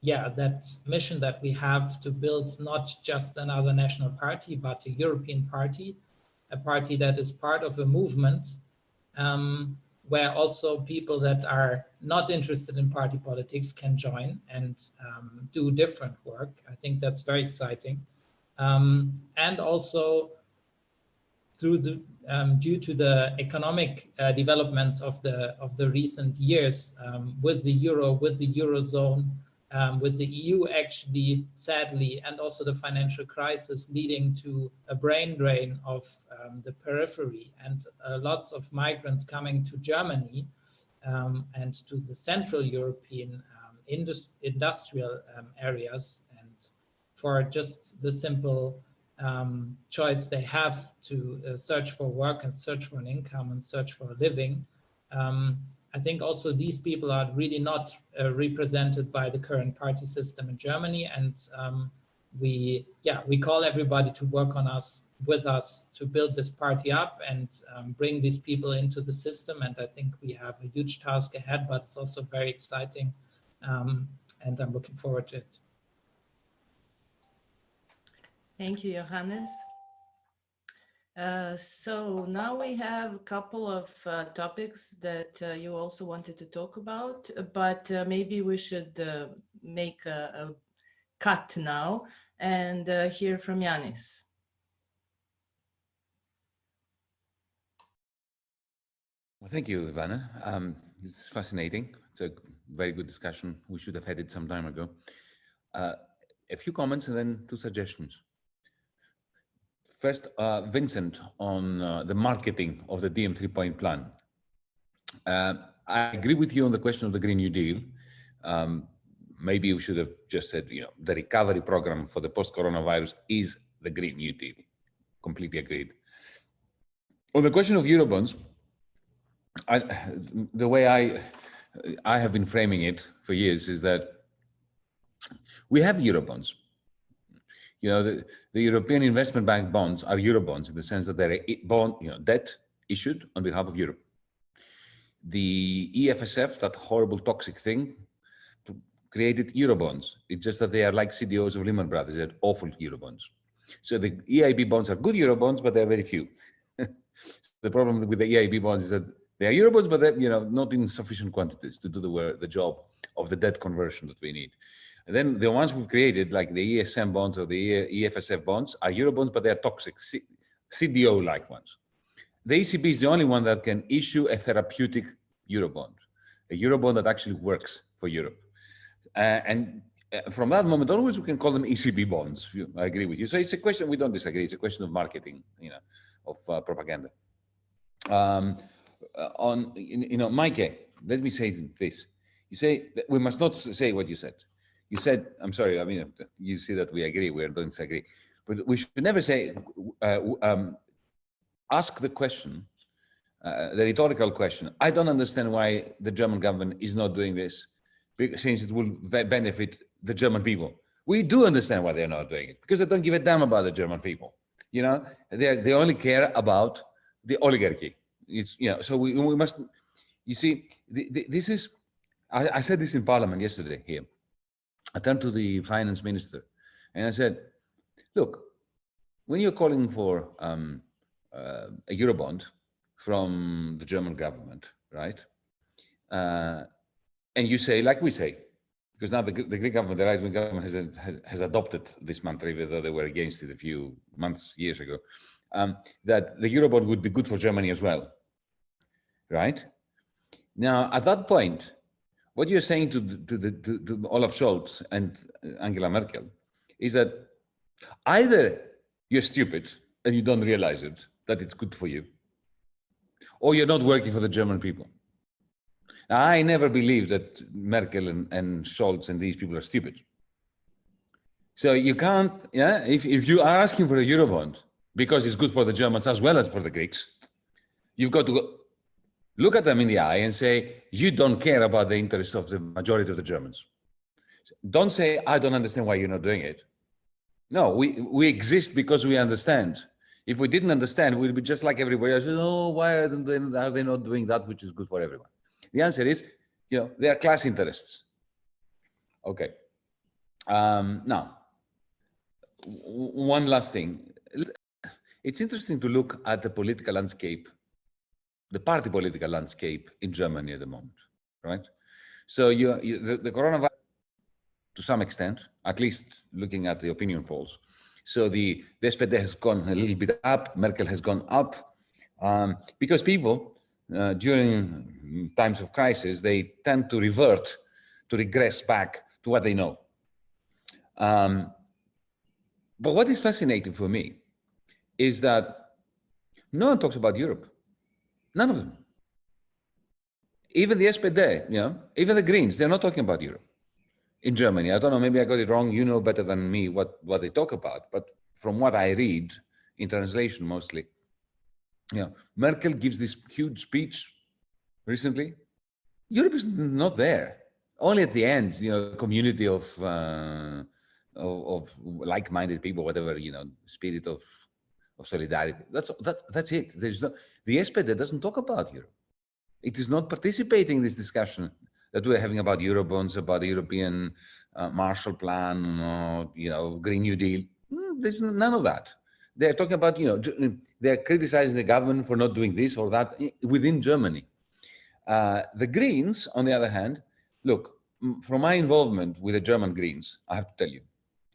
[SPEAKER 5] yeah, that mission that we have to build not just another national party, but a European party, a party that is part of a movement um, where also people that are not interested in party politics can join and um, do different work. I think that's very exciting. Um, and also through the um, due to the economic uh, developments of the of the recent years um, with the euro, with the eurozone, um, with the EU actually, sadly, and also the financial crisis leading to a brain drain of um, the periphery and uh, lots of migrants coming to Germany um, and to the Central European um, indus industrial areas and for just the simple um, choice they have to uh, search for work and search for an income and search for a living. Um, I think also these people are really not uh, represented by the current party system in Germany. And um, we, yeah, we call everybody to work on us, with us to build this party up and um, bring these people into the system. And I think we have a huge task ahead, but it's also very exciting. Um, and I'm looking forward to it.
[SPEAKER 1] Thank you, Johannes. Uh, so now we have a couple of uh, topics that uh, you also wanted to talk about, but uh, maybe we should uh, make a, a, cut now and hear from Yanis.
[SPEAKER 2] Well, thank you, Ivana. Um, it's fascinating. It's a very good discussion. We should have had it some time ago. a few comments and then two suggestions. First, uh, Vincent, on uh, the marketing of the DiEM three-point plan. Uh, I agree with you on the question of the Green New Deal. Um, maybe we should have just said, you know, the recovery program for the post-coronavirus is the Green New Deal. Completely agreed. On the question of Eurobonds, I, the way I, I have been framing it for years is that we have Eurobonds you know, the, the European Investment Bank bonds are Eurobonds in the sense that they're bond, you know, debt issued on behalf of Europe. The EFSF, that horrible toxic thing, created Eurobonds. It's just that they are like CDOs of Lehman Brothers, they're awful Eurobonds. So the EIB bonds are good Eurobonds, but they're very few. [LAUGHS] the problem with the EIB bonds is that they are Eurobonds, but they're, you know, not in sufficient quantities to do the, the job of the debt conversion that we need. And then the ones we've created, like the ESM bonds or the EFSF bonds, are Eurobonds, but they're toxic, CDO-like ones. The ECB is the only one that can issue a therapeutic Eurobond, a Eurobond that actually works for Europe. Uh, and uh, from that moment onwards, we can call them ECB bonds. I agree with you. So it's a question, we don't disagree. It's a question of marketing, you know, of uh, propaganda. Um, uh, on, you know, Mike, let me say this. You say we must not say what you said you said, I'm sorry, I mean, you see that we agree, we don't disagree, but we should never say, uh, um, ask the question, uh, the rhetorical question. I don't understand why the German government is not doing this, since it will benefit the German people. We do understand why they're not doing it, because they don't give a damn about the German people. You know, they, they only care about the oligarchy. It's, you know, so we, we must, you see, the, the, this is, I, I said this in parliament yesterday here. I turned to the finance minister and I said, look, when you're calling for um, uh, a Eurobond from the German government, right? Uh, and you say, like we say, because now the, the Greek government, the right-wing government has, has, has, adopted this mantra, even though they were against it a few months, years ago, um, that the Eurobond would be good for Germany as well, right? Now, at that point, what you're saying to, to, the, to, to Olaf Scholz and Angela Merkel is that either you're stupid and you don't realize it, that it's good for you, or you're not working for the German people. Now, I never believed that Merkel and, and Scholz and these people are stupid. So you can't, yeah, if, if you are asking for a Eurobond because it's good for the Germans as well as for the Greeks, you've got to go, look at them in the eye and say, you don't care about the interests of the majority of the Germans. Don't say, I don't understand why you're not doing it. No, we, we exist because we understand. If we didn't understand, we'd be just like everybody else. Oh, why are they, are they not doing that which is good for everyone? The answer is, you know, they are class interests. Okay. Um, now, one last thing. It's interesting to look at the political landscape, the party political landscape in Germany at the moment, right? So you, you the, the coronavirus, to some extent, at least looking at the opinion polls. So the, the SPD has gone a little bit up, Merkel has gone up, um, because people uh, during times of crisis, they tend to revert, to regress back to what they know. Um, but what is fascinating for me is that no one talks about Europe. None of them. Even the SPD, you know, even the Greens, they're not talking about Europe in Germany. I don't know, maybe I got it wrong. You know better than me what, what they talk about. But from what I read, in translation mostly, you know, Merkel gives this huge speech recently. Europe is not there. Only at the end, you know, community of uh, of, of like-minded people, whatever you know, spirit of of solidarity. That's that's that's it. There's no the SPD doesn't talk about Europe. It is not participating in this discussion that we're having about Eurobonds, about the European uh, Marshall Plan, or, you know, Green New Deal. Mm, there's none of that. They're talking about, you know, they're criticizing the government for not doing this or that within Germany. Uh, the Greens, on the other hand, look, from my involvement with the German Greens, I have to tell you,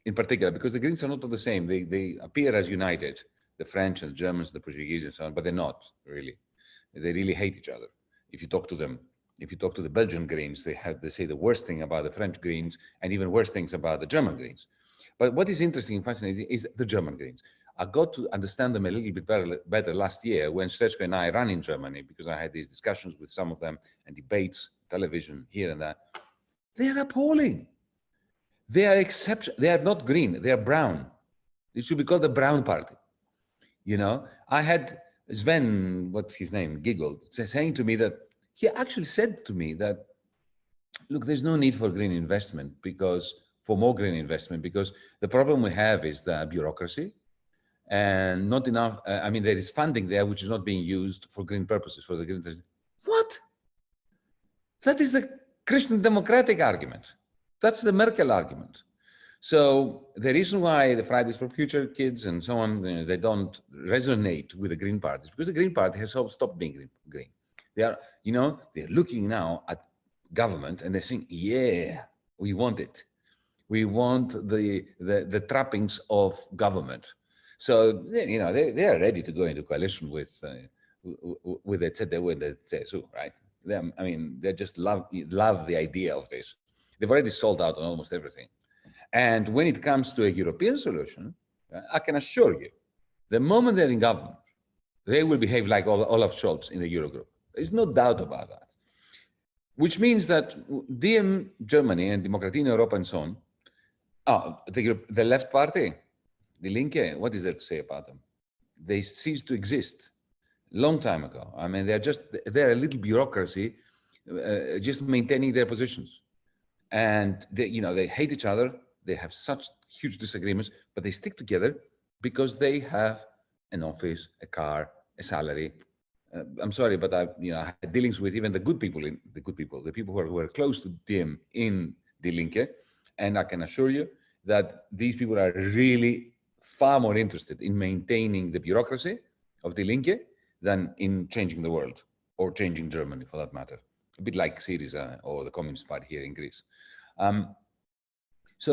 [SPEAKER 2] in particular, because the Greens are not all the same. They, they appear as united, the French and the Germans, the Portuguese and so on, but they're not really. They really hate each other. If you talk to them, if you talk to the Belgian Greens, they have they say the worst thing about the French Greens and even worse things about the German Greens. But what is interesting and fascinating is the German Greens. I got to understand them a little bit better, better last year when Srećko and I ran in Germany because I had these discussions with some of them and debates, television here and there. They are appalling. They are exception. They are not green. They are brown. It should be called the brown party. You know, I had Sven, what's his name, Giegold, saying to me that he actually said to me that, look, there's no need for green investment because for more green investment because the problem we have is the bureaucracy and not enough. Uh, I mean, there is funding there which is not being used for green purposes for the green. What? That is the Christian democratic argument. That's the Merkel argument. So the reason why the Fridays for Future kids and so on, you know, they don't resonate with the Green Party is because the Green Party has stopped being green. They are, you know, they're looking now at government and they're saying, yeah, we want it. We want the, the, the trappings of government. So, you know, they, they are ready to go into coalition with, uh, with the CDU and the CSU, right? They, I mean, they just love, love the idea of this. They've already sold out on almost everything. And when it comes to a European solution, I can assure you, the moment they're in government, they will behave like Olaf Scholz in the Eurogroup. There's no doubt about that. Which means that DiEM Germany and Demokratie in Europe and so on, oh, the, the left party, the Linke, what is there to say about them? They ceased to exist long time ago. I mean, they're just, they're a little bureaucracy, uh, just maintaining their positions. And they, you know, they hate each other. They have such huge disagreements, but they stick together because they have an office, a car, a salary. Uh, I'm sorry, but I, you know, I had dealings with even the good people in the good people, the people who are, who are close to them in Die Linke. And I can assure you that these people are really far more interested in maintaining the bureaucracy of Die Linke than in changing the world or changing Germany for that matter. A bit like Syriza or the Communist Party here in Greece. Um, so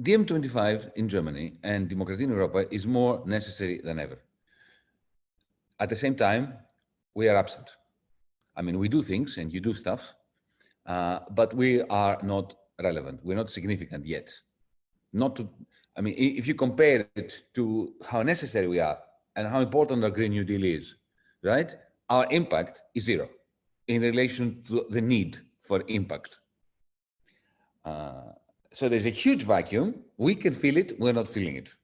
[SPEAKER 2] DiEM25 in Germany and Democracy in Europa is more necessary than ever. At the same time, we are absent. I mean, we do things and you do stuff, uh, but we are not relevant. We're not significant yet. Not to, I mean, if you compare it to how necessary we are and how important our Green New Deal is, right? Our impact is zero in relation to the need for impact. Uh, so there's a huge vacuum. We can feel it. We're not feeling it.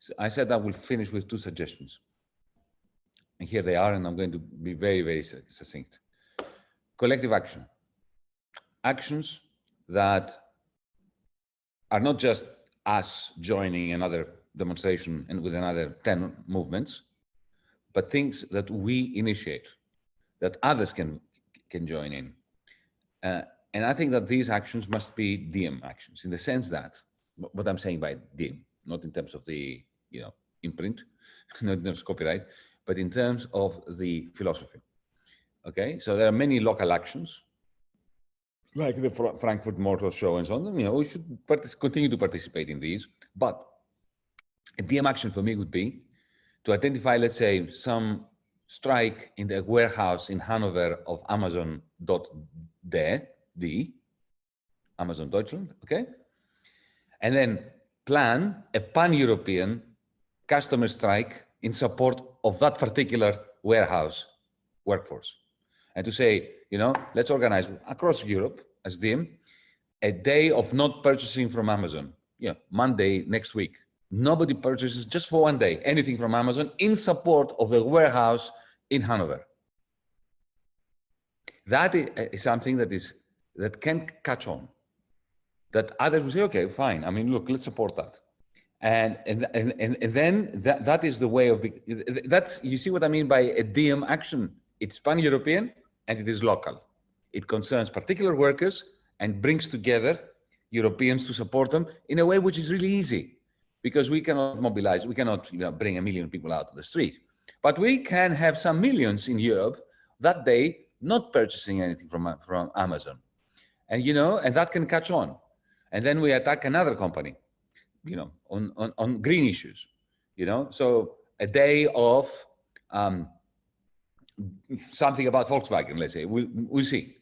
[SPEAKER 2] So I said I will finish with two suggestions. And here they are, and I'm going to be very, very succinct. Collective action. Actions that are not just us joining another demonstration and with another 10 movements, but things that we initiate, that others can, can join in. Uh, and I think that these actions must be Diem actions in the sense that, what I'm saying by Diem, not in terms of the, you know, imprint, [LAUGHS] not in terms of copyright, but in terms of the philosophy. Okay, so there are many local actions, like the Frankfurt Motor Show and so on. You know, we should continue to participate in these. But a Diem action for me would be to identify, let's say, some strike in the warehouse in Hanover of Amazon.de, D, Amazon Deutschland, okay? And then plan a pan-European customer strike in support of that particular warehouse workforce. And to say, you know, let's organize across Europe as DiEM, a day of not purchasing from Amazon. Yeah, Monday next week. Nobody purchases just for one day anything from Amazon in support of the warehouse in Hanover. That is something that is that can catch on. That others will say, okay, fine. I mean, look, let's support that. And and and and, then that that is the way of that's you see what I mean by a DiEM action. It's pan-European and it is local. It concerns particular workers and brings together Europeans to support them in a way which is really easy because we cannot mobilize, we cannot you know, bring a million people out of the street. But we can have some millions in Europe that day not purchasing anything from, from Amazon. And, you know, and that can catch on. And then we attack another company, you know, on, on, on green issues, you know. So a day of um, something about Volkswagen, let's say, we, we'll see.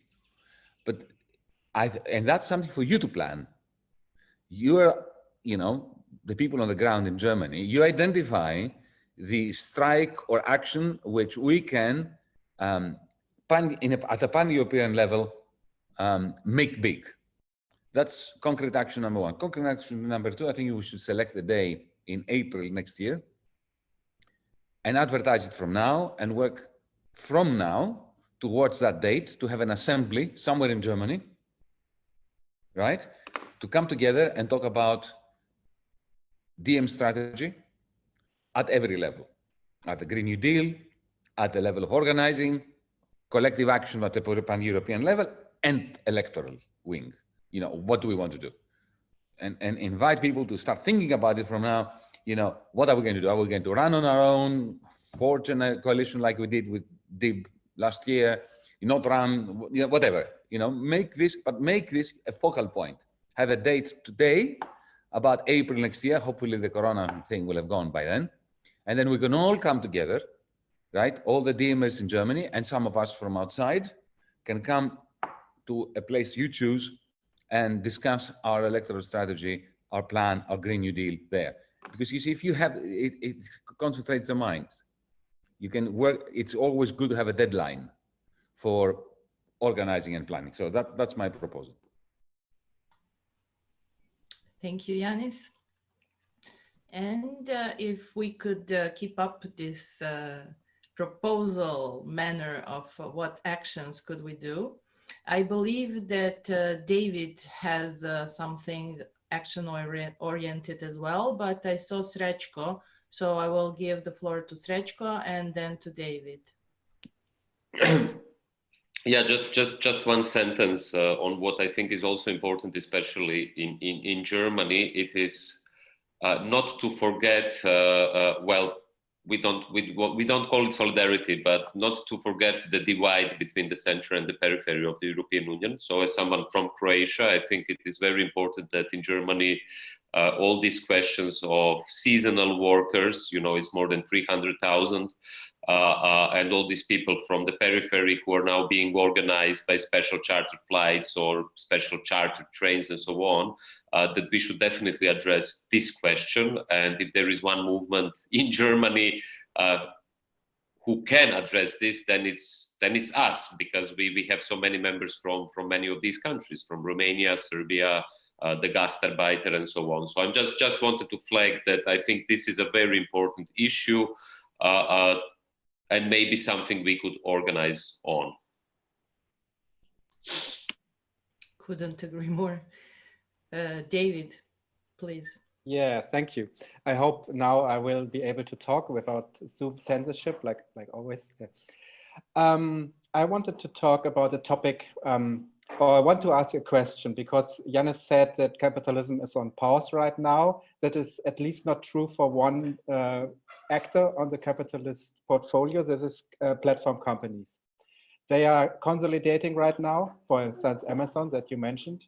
[SPEAKER 2] But I, and that's something for you to plan. You're, you know, the people on the ground in Germany, you identify the strike or action which we can, um, pan, a, at a pan-European level, um, make big. That's concrete action number one. Concrete action number two, I think we should select the day in April next year and advertise it from now and work from now towards that date to have an assembly somewhere in Germany, right? To come together and talk about DiEM strategy at every level, at the Green New Deal, at the level of organizing, collective action at the pan-European level, and electoral wing. You know, what do we want to do? And, and invite people to start thinking about it from now. You know, what are we going to do? Are we going to run on our own, forge a coalition like we did with DIB last year, not run, you know, whatever, you know, make this, but make this a focal point. Have a date today about April next year. Hopefully the Corona thing will have gone by then. And then we can all come together, right? All the DiEMers in Germany and some of us from outside can come to a place you choose and discuss our electoral strategy, our plan, our Green New Deal there. Because you see, if you have, it, it concentrates the minds you can work, it's always good to have a deadline for organizing and planning. So that, that's my proposal.
[SPEAKER 1] Thank you, Yanis. And uh, if we could uh, keep up this uh, proposal manner of uh, what actions could we do, I believe that uh, David has uh, something action oriented as well, but I saw Srečko so I will give the floor to Srečko and then to David. [CLEARS THROAT]
[SPEAKER 7] yeah, just just just one sentence uh, on what I think is also important, especially in in, in Germany. It is uh, not to forget. Uh, uh well, we don't we, we don't call it solidarity, but not to forget the divide between the center and the periphery of the European Union. So, as someone from Croatia, I think it is very important that in Germany uh, all these questions of seasonal workers, you know, it's more than 300,000, uh, uh, and all these people from the periphery who are now being organized by special charter flights or special charter trains and so on, uh, that we should definitely address this question. And if there is one movement [LAUGHS] in Germany uh, who can address this, then it's then it's us because we, we have so many members from, from many of these countries, from Romania, Serbia, uh, the Gastarbeiter and so on. So I'm just just wanted to flag that I think this is a very important issue uh, uh, and maybe something we could organize on.
[SPEAKER 1] Couldn't agree more. Uh, David, please.
[SPEAKER 11] Yeah, thank you. I hope now I will be able to talk without Zoom censorship, like like always. Um, I wanted to talk about a topic, um, or I want to ask a question because Yanis said that capitalism is on pause right now. That is at least not true for one uh, actor on the capitalist portfolio. This is uh, platform companies. They are consolidating right now, for instance, Amazon that you mentioned.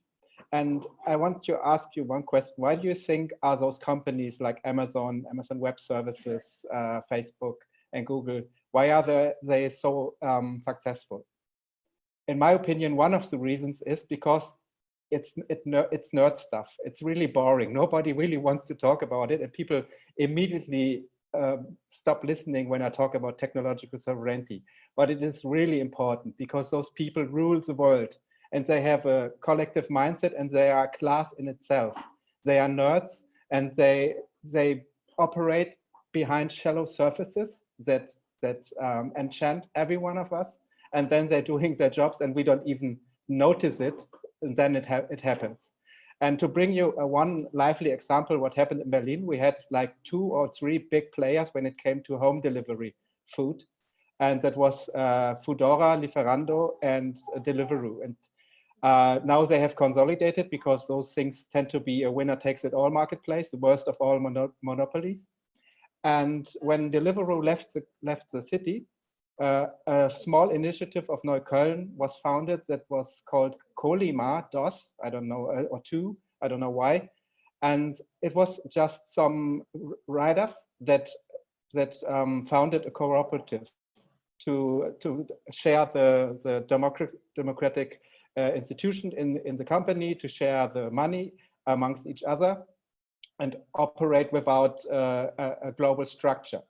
[SPEAKER 11] And I want to ask you one question. Why do you think are those companies like Amazon, Amazon Web Services, uh, Facebook and Google, why are they, they so um, successful? In my opinion, one of the reasons is because it's it, it's nerd stuff. It's really boring. Nobody really wants to talk about it, and people immediately um, stop listening when I talk about technological sovereignty. But it is really important because those people rule the world and they have a collective mindset and they are a class in itself. They are nerds and they they operate behind shallow surfaces that that um, enchant every one of us and then they're doing their jobs and we don't even notice it and then it, ha it happens. And to bring you a one lively example, what happened in Berlin, we had like two or three big players when it came to home delivery food. And that was uh, Foodora, Lieferando, and Deliveroo. And uh, now they have consolidated because those things tend to be a winner takes it all marketplace, the worst of all mono monopolies. And when Deliveroo left the, left the city, uh, a small initiative of Neukölln was founded that was called Kolyma DOS, I don't know, uh, or two, I don't know why. And it was just some riders that that um, founded a cooperative to to share the the democratic democratic uh, institution in, in the company to share the money amongst each other and operate without uh, a, a, global structure.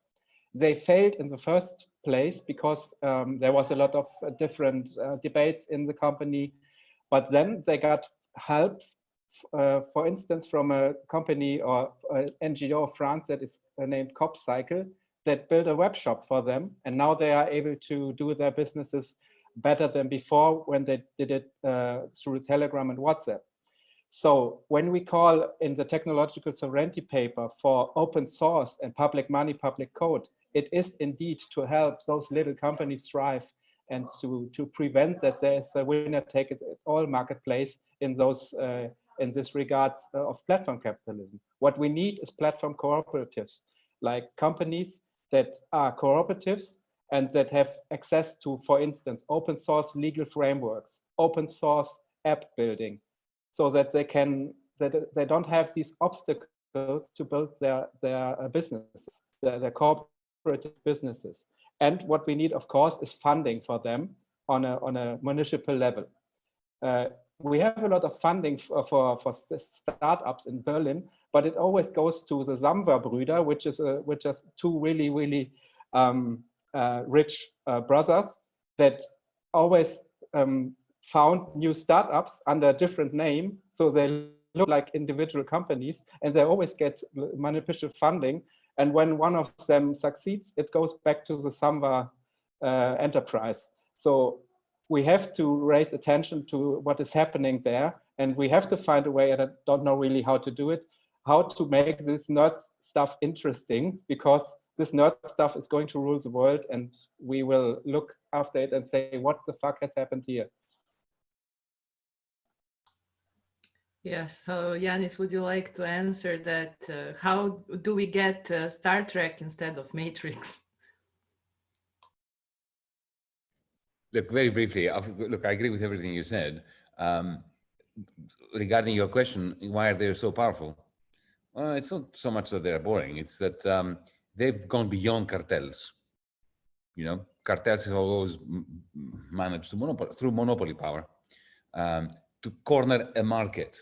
[SPEAKER 11] They failed in the first place because um, there was a lot of uh, different uh, debates in the company, but then they got help, uh, for instance, from a company or an NGO of France that is uh, named CoopCycle that built a web shop for them. And now they are able to do their businesses better than before when they did it uh, through Telegram and WhatsApp. So when we call in the technological sovereignty paper for open source and public money, public code, it is indeed to help those little companies thrive and to, to prevent that there's a winner take it all marketplace in those uh, in this regards uh, of platform capitalism. What we need is platform cooperatives, like companies that are cooperatives and that have access to, for instance, open source legal frameworks, open source app building, so that they can that they don't have these obstacles to build their their uh, businesses, their, their cooperative businesses. And what we need, of course, is funding for them on a on a municipal level. Uh, we have a lot of funding for, for, for startups in Berlin, but it always goes to the Samwer-Brüder, which is a, which is two really, really um, uh, rich uh, brothers that always um, found new startups under a different name. So they look like individual companies and they always get manipulative funding. And when one of them succeeds, it goes back to the Samwer uh, enterprise. So we have to raise attention to what is happening there. And we have to find a way, and I don't know really how to do it, how to make this nerd stuff interesting because this nerd stuff is going to rule the world and we will look after it and say, what the fuck has happened here?
[SPEAKER 1] Yes, so Yanis, would you like to answer that? Uh, how do we get uh, Star Trek instead of Matrix?
[SPEAKER 2] Look, very briefly, look, I agree with everything you said. Um, regarding your question, why are they so powerful? Well, it's not so much that they're boring. It's that um, they've gone beyond cartels. You know, cartels have always managed to monopoly through monopoly power um, to corner a market.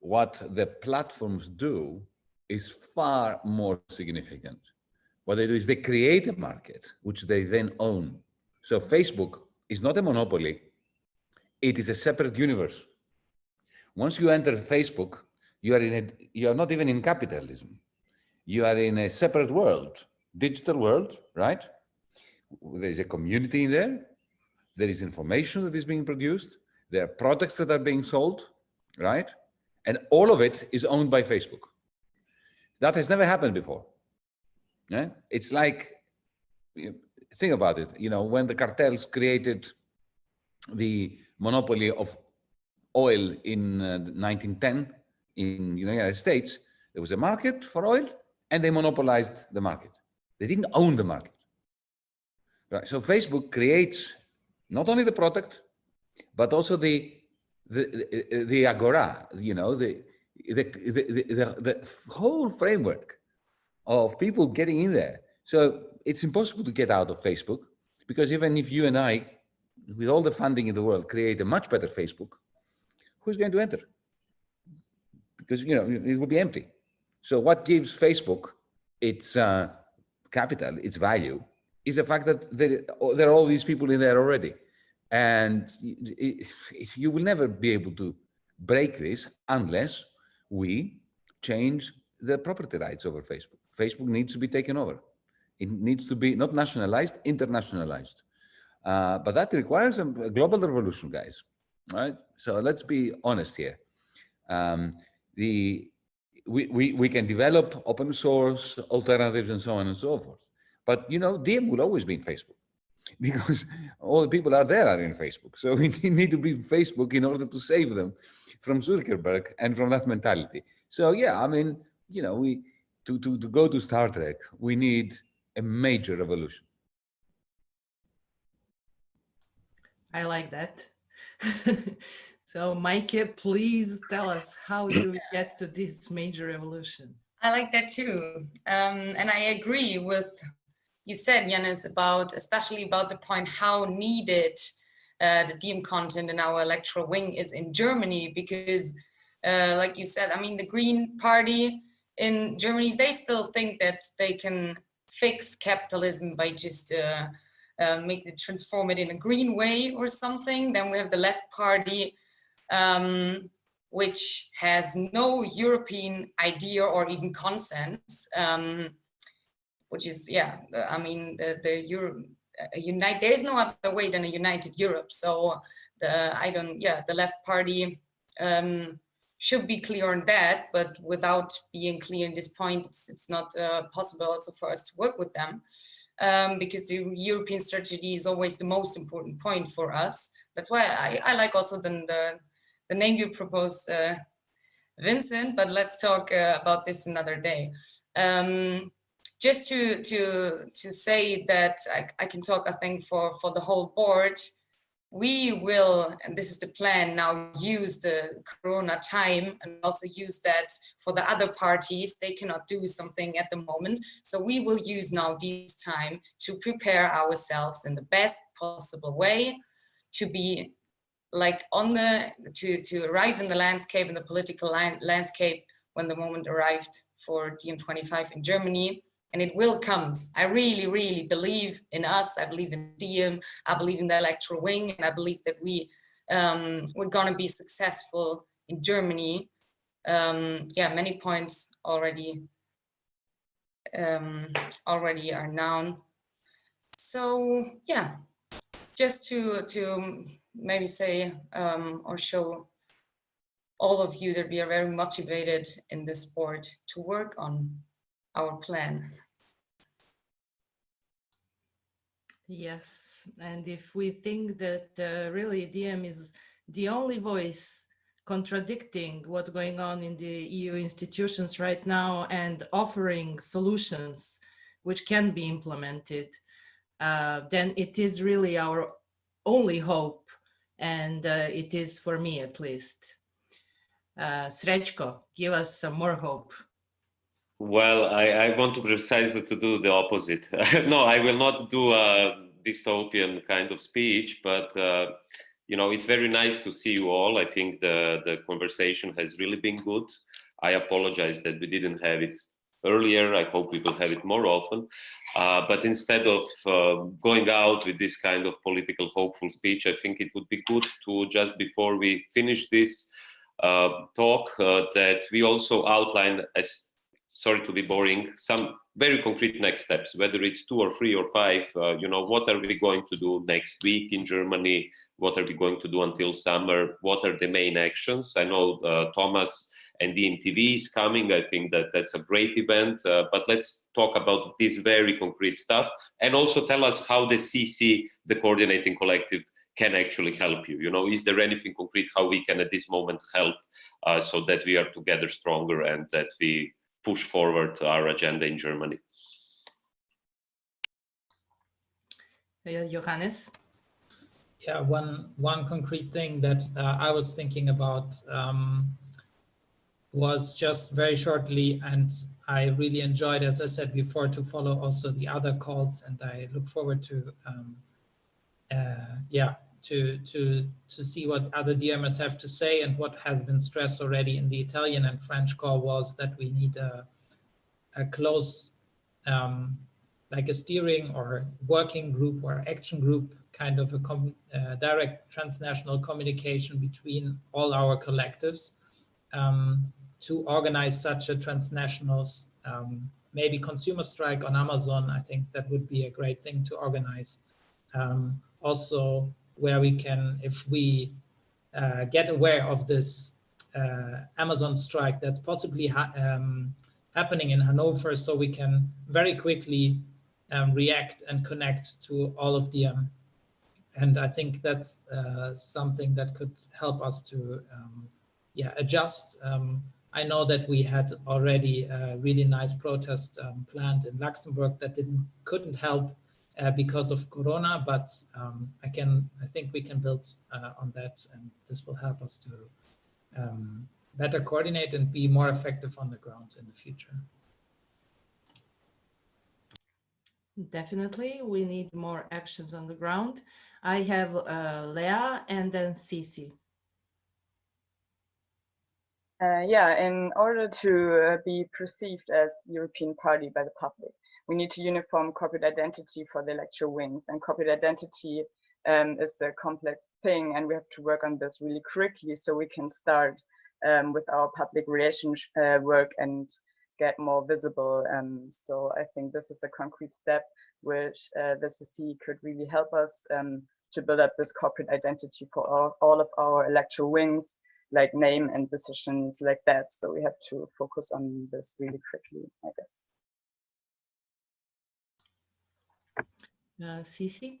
[SPEAKER 2] What the platforms do is far more significant. What they do is they create a market, which they then own. So Facebook is not a monopoly. It is a separate universe Once you enter Facebook, you are in a, you are not even in capitalism. You are in a separate world, digital world, right? There is a community in there. There is information that is being produced. There are products that are being sold, right? And all of it is owned by Facebook. That has never happened before. Yeah? It's like, think about it, you know, when the cartels created the monopoly of oil in uh, 1910 in the United States, there was a market for oil and they monopolized the market. They didn't own the market. Right. So Facebook creates not only the product, but also the the the, the agora, you know, the the, the the the whole framework of people getting in there. So it's impossible to get out of Facebook because even if you and I, with all the funding in the world, create a much better Facebook, who's going to enter? Because you know it will be empty. So what gives Facebook its uh, capital, its value, is the fact that there, there are all these people in there already. And you will never be able to break this unless we change the property rights over Facebook. Facebook needs to be taken over. It needs to be not nationalized, internationalized. Uh, but that requires a, global revolution, guys. Right? So let's be honest here. Um, the we, we, we can develop open source alternatives and so on and so forth. But, you know, DiEM will always be in Facebook [LAUGHS] because all the people out there are in Facebook. So [LAUGHS] we need to be in Facebook in order to save them from Zuckerberg and from that mentality. So yeah, I mean, you know, we to, to, to go to Star Trek, we need a major revolution.
[SPEAKER 1] I like that. [LAUGHS] so Mike, please tell us how you get to this major revolution?
[SPEAKER 4] I like that too. Um, and I agree with you said, Yanis, about especially about the point how needed uh, the DiEM content in our electoral wing is in Germany, because uh, like you said, I mean, the Green Party in Germany, they still think that they can fix capitalism by just uh, uh make it transform it in a green way or something. Then we have the left party, um, which has no European idea or even consensus. Um, which is, yeah, I mean, the, the Europe, unite, there is no other way than a united Europe. So the, I don't, yeah, the left party um, should be clear on that, but without being clear in this point, it's, it's not uh, possible also for us to work with them. Um, because the European strategy is always the most important point for us. That's why I, I like also the, the, the name you proposed, uh, Vincent, but let's talk uh, about this another day. Um, just to to to say that I, I, can talk, I think, for for the whole board. We will, and this is the plan now, use the Corona time and also use that for the other parties. They cannot do something at the moment. So we will use now this time to prepare ourselves in the best possible way to be like on the, to, to arrive in the landscape, in the political landscape when the moment arrived for DiEM25 in Germany and it will come. I really, really believe in us. I believe in DiEM. I believe in the electoral wing, and I believe that we um, we're to be successful in Germany. Um, yeah, many points already um, already are known. So yeah, just to to maybe say um, or show all of you that we are very motivated in this sport to work on our plan.
[SPEAKER 1] Yes, and if we think that uh, really DiEM is the only voice contradicting what's going on in the EU institutions right now and offering solutions which can be implemented, uh, then it is really our only hope and uh, it is for me at least. Uh, Srečko, give us some more hope.
[SPEAKER 7] Well, I, I, want to precisely to do the opposite. [LAUGHS] no, I will not do a dystopian kind of speech, but uh, you know, it's very nice to see you all. I think the the conversation has really been good. I apologize that we didn't have it earlier. I hope we will have it more often. Uh, but instead of uh, going out with this kind of political hopeful speech, I think it would be good to just before we finish this talk that we also outline as sorry to be boring, some very concrete next steps, whether it's two or three or five, uh, you know, what are we going to do next week in Germany? What are we going to do until summer? What are the main actions? I know uh, Thomas and DiEM TV is coming. I think that that's a great event, uh, but let's talk about this very concrete stuff and also tell us how the CC, the coordinating collective, can actually help you. You know, is there anything concrete how we can at this moment help uh, so that we are together stronger and that we push forward our agenda in Germany.
[SPEAKER 1] Johannes?
[SPEAKER 5] Yeah, one one concrete thing that uh, I was thinking about um, was just very shortly, and I really enjoyed, as I said before, to follow also the other calls, and I look forward to, um, uh, yeah, to to to see what other DMs have to say and what has been stressed already in the Italian and French call was that we need a, a close um, like a steering or working group or action group kind of a uh, direct transnational communication between all our collectives. Um, to organize such a transnational um, maybe consumer strike on Amazon. I think that would be a great thing to organize. Um, also where we can, if we uh, get aware of this uh, Amazon strike that's possibly ha um, happening in Hanover, so we can very quickly um, react and connect to all of them. And I think that's uh, something that could help us to um, yeah, adjust. Um, I know that we had already a really nice protest um, planned in Luxembourg that didn't couldn't help uh, because of Corona, but um, I can I think we can build uh, on that, and this will help us to um, better coordinate and be more effective on the ground in the future.
[SPEAKER 1] Definitely, we need more actions on the ground. I have uh, Leah and then Cici.
[SPEAKER 6] Uh, yeah, in order to uh, be perceived as European party by the public, we need to uniform corporate identity for the electoral wings and corporate identity um, is a complex thing and we have to work on this really quickly so we can start um, with our public relations uh, work and get more visible. Um, so I think this is a concrete step which uh, the CC could really help us um, to build up this corporate identity for all, all of our electoral wings, like name and decisions like that. So we have to focus on this really quickly, I guess.
[SPEAKER 1] Uh, Cici?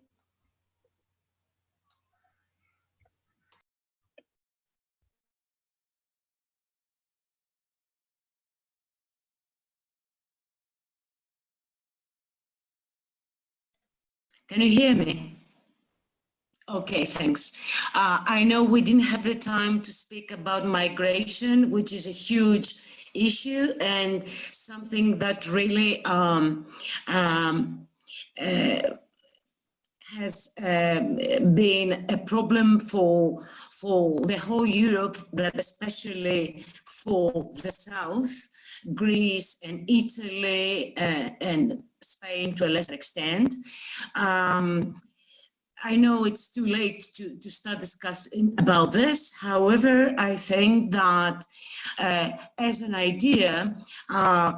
[SPEAKER 12] Can you hear me? Okay, thanks. Uh, I know we didn't have the time to speak about migration, which is a huge issue and something that really um, um, uh, has um, been a problem for for the whole Europe, but especially for the South, Greece and Italy uh, and Spain to a lesser extent. Um, I know it's too late to, to start discussing about this. However, I think that uh, as an idea, uh,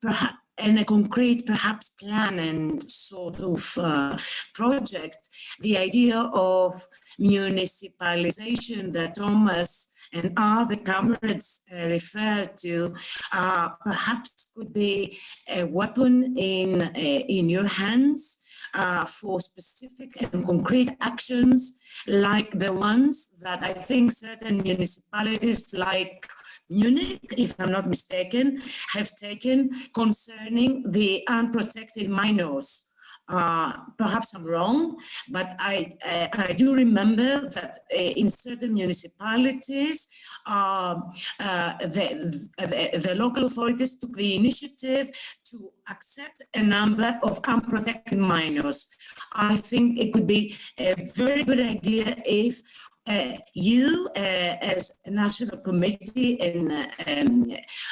[SPEAKER 12] perhaps and a concrete perhaps plan and sort of uh, project, the idea of municipalization that Thomas and other comrades uh, refer to uh, perhaps could be a weapon in, uh, in your hands uh, for specific and concrete actions like the ones that I think certain municipalities like Munich, if I'm not mistaken, have taken concerning the unprotected minors. Uh, perhaps I'm wrong, but I, uh, I do remember that uh, in certain municipalities, um, uh, the, the, the, local authorities took the initiative to accept a number of unprotected minors. I think it could be a very good idea if uh, you uh, as a national committee in uh, um,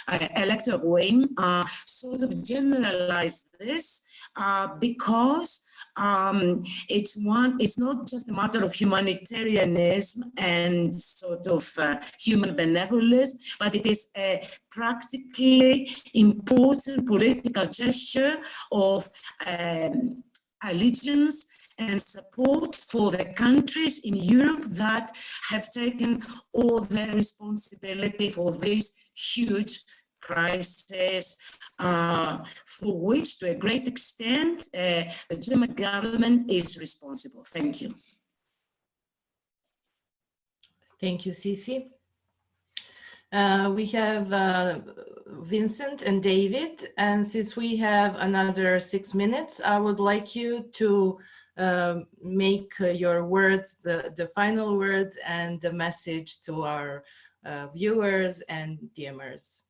[SPEAKER 12] uh, electoral wing uh, sort of generalize this uh, because um, it's one, it's not just a matter of humanitarianism and sort of uh, human benevolence, but it is a practically important political gesture of um, allegiance and support for the countries in Europe that have taken all the responsibility for this huge crisis, uh, for which to a great extent uh, the German government is responsible. Thank you.
[SPEAKER 1] Thank you, Cici. Uh, we have uh, Vincent and David, and since we have another six minutes, I would like you to uh, make your words, the, the final words and the message to our uh, viewers and DiEMers.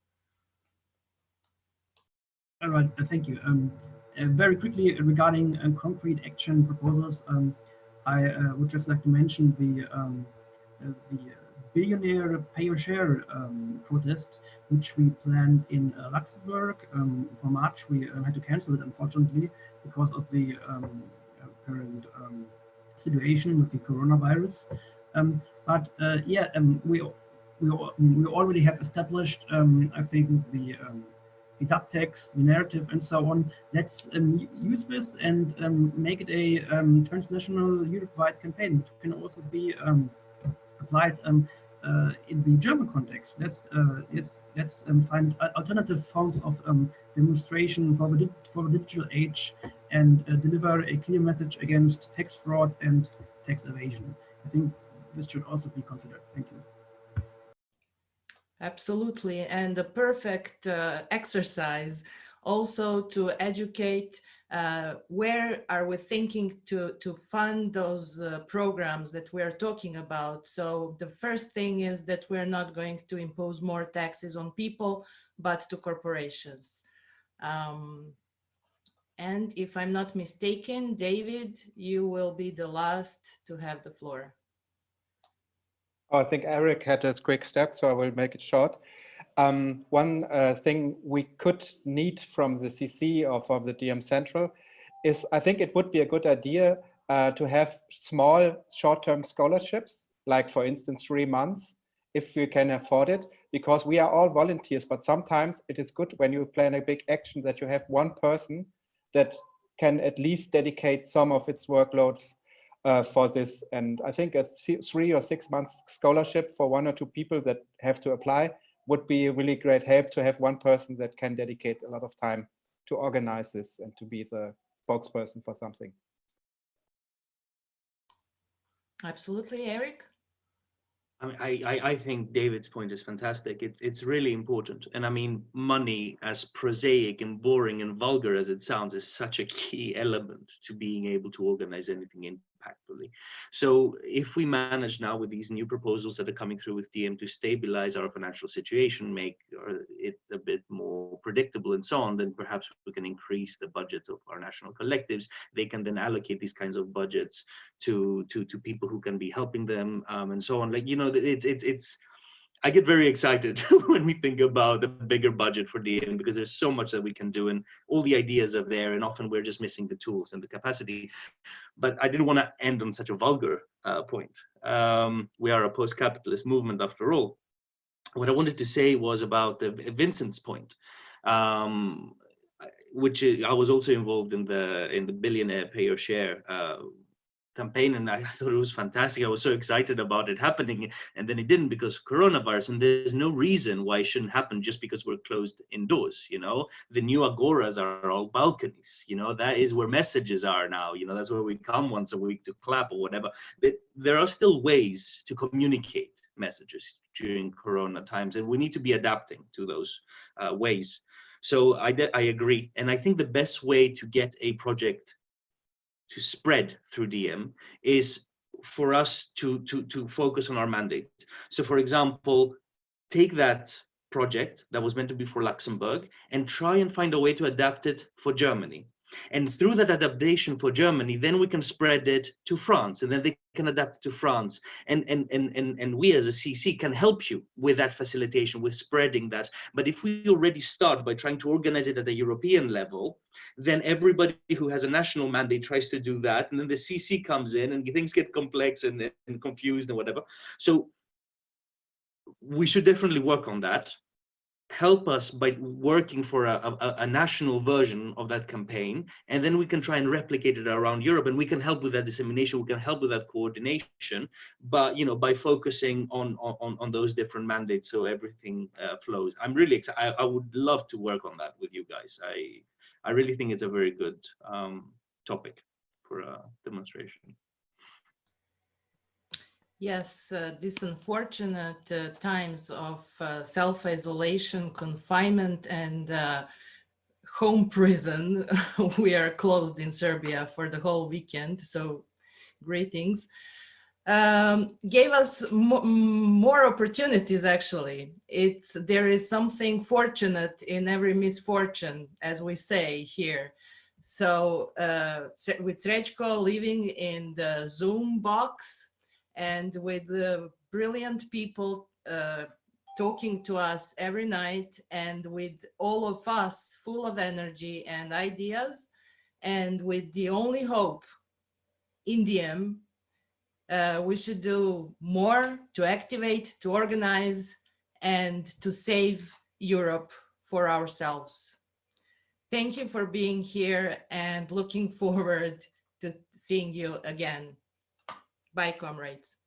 [SPEAKER 3] All right, uh, thank you. Um, uh, very quickly regarding uh, concrete action proposals, um, I uh, would just like to mention the um, uh, the billionaire pay or share um, protest, which we planned in uh, Luxembourg um, for March. We had to cancel it, unfortunately, because of the um, current situation with the coronavirus. but yeah, we we we already have established, I think, the the subtext, the narrative, and so on. Let's um, use this and um, make it a um, transnational, Europe-wide campaign. It can also be um, applied um, uh, in the German context. Let's uh, let's let's um, find alternative forms of demonstration for the for the digital age and uh, deliver a clear message against tax fraud and tax evasion. I think this should also be considered. Thank you.
[SPEAKER 1] Absolutely. And the perfect uh, exercise also to educate uh, where are we thinking to, to fund those uh, programs that we're talking about. So the first thing is that we're not going to impose more taxes on people, but to corporations. Um, and if I'm not mistaken, David, you will be the last to have the floor.
[SPEAKER 11] Oh, I think Eric had a quick step, so I will make it short. Um, one uh, thing we could need from the CC or from the DiEM Central is I think it would be a good idea uh, to have small short-term scholarships, like for instance, three months, if we can afford it, because we are all volunteers, but sometimes it is good when you plan a big action that you have one person that can at least dedicate some of its workload uh, for this. And I think a three or six months scholarship for one or two people that have to apply would be a really great help to have one person that can dedicate a lot of time to organize this and to be the spokesperson for something.
[SPEAKER 1] Absolutely, Eric.
[SPEAKER 14] I, mean, I, I think David's point is fantastic. It's it's really important. And I mean, money, as prosaic and boring and vulgar as it sounds, is such a key [LAUGHS] element to being able to organize anything in impactfully. So if we manage now with these new proposals that are coming through with DiEM to stabilize our financial situation, make it a bit more predictable and so on, then perhaps we can increase the budgets of our national collectives. They can then allocate these kinds of budgets to to to people who can be helping them um, and so on. Like you know, it's it's it's I get very excited [LAUGHS] when we think about the bigger budget for DiEM because there's so much that we can do and all the ideas are there and often we're just missing the tools and the capacity. But I didn't want to end on such a vulgar uh, point. Um, we are a post-capitalist movement after all. What I wanted to say was about the Vincent's point, um, which I was also involved in the in the billionaire pay or share uh, campaign and I [LAUGHS] thought it was fantastic. I was so excited about it happening and then it didn't because coronavirus and there's no reason why it shouldn't happen just because we're closed indoors, you know. The new agoras are all balconies, you know, that is where messages are now, you know, that's where we come once a week to clap or whatever. But there are still ways to communicate messages during corona times and we need to be adapting to those uh, ways. So I, I agree. And I think the best way to get a project to spread through DiEM is for us to, to, to focus on our mandate. So for example, take that project that was meant to be for Luxembourg and try and find a way to adapt it for Germany. And through that adaptation for Germany, then we can spread it to France and then they can adapt to France. And, and, and, and, and we as a CC can help you with that facilitation, with spreading that. But if we already start by trying to organize it at a European level, then everybody who has a national mandate tries to do that. And then the CC comes in and things get complex and, and confused and whatever. So we should definitely work on that help us by working for a, a, a, national version of that campaign and then we can try and replicate it around europe and we can help with that dissemination we can help with that coordination but you know by focusing on on on those different mandates so everything uh, flows. I'm really excited I, I, would love to work on that with you guys. I i really think it's a very good um, topic for a demonstration
[SPEAKER 1] Yes, uh, these unfortunate uh, times of uh, self-isolation, confinement, and uh, home prison. [LAUGHS] we are closed in Serbia for the whole weekend, so greetings. Um, gave us mo more opportunities, actually. It's, there is something fortunate in every misfortune, as we say here. So uh, with Srečko living in the Zoom box, and with the brilliant people uh, talking to us every night and with all of us full of energy and ideas and with the only hope in Indium, uh, we should do more to activate, to organize, and to save Europe for ourselves. Thank you for being here and looking [LAUGHS] forward to seeing you again. Bye, comrades.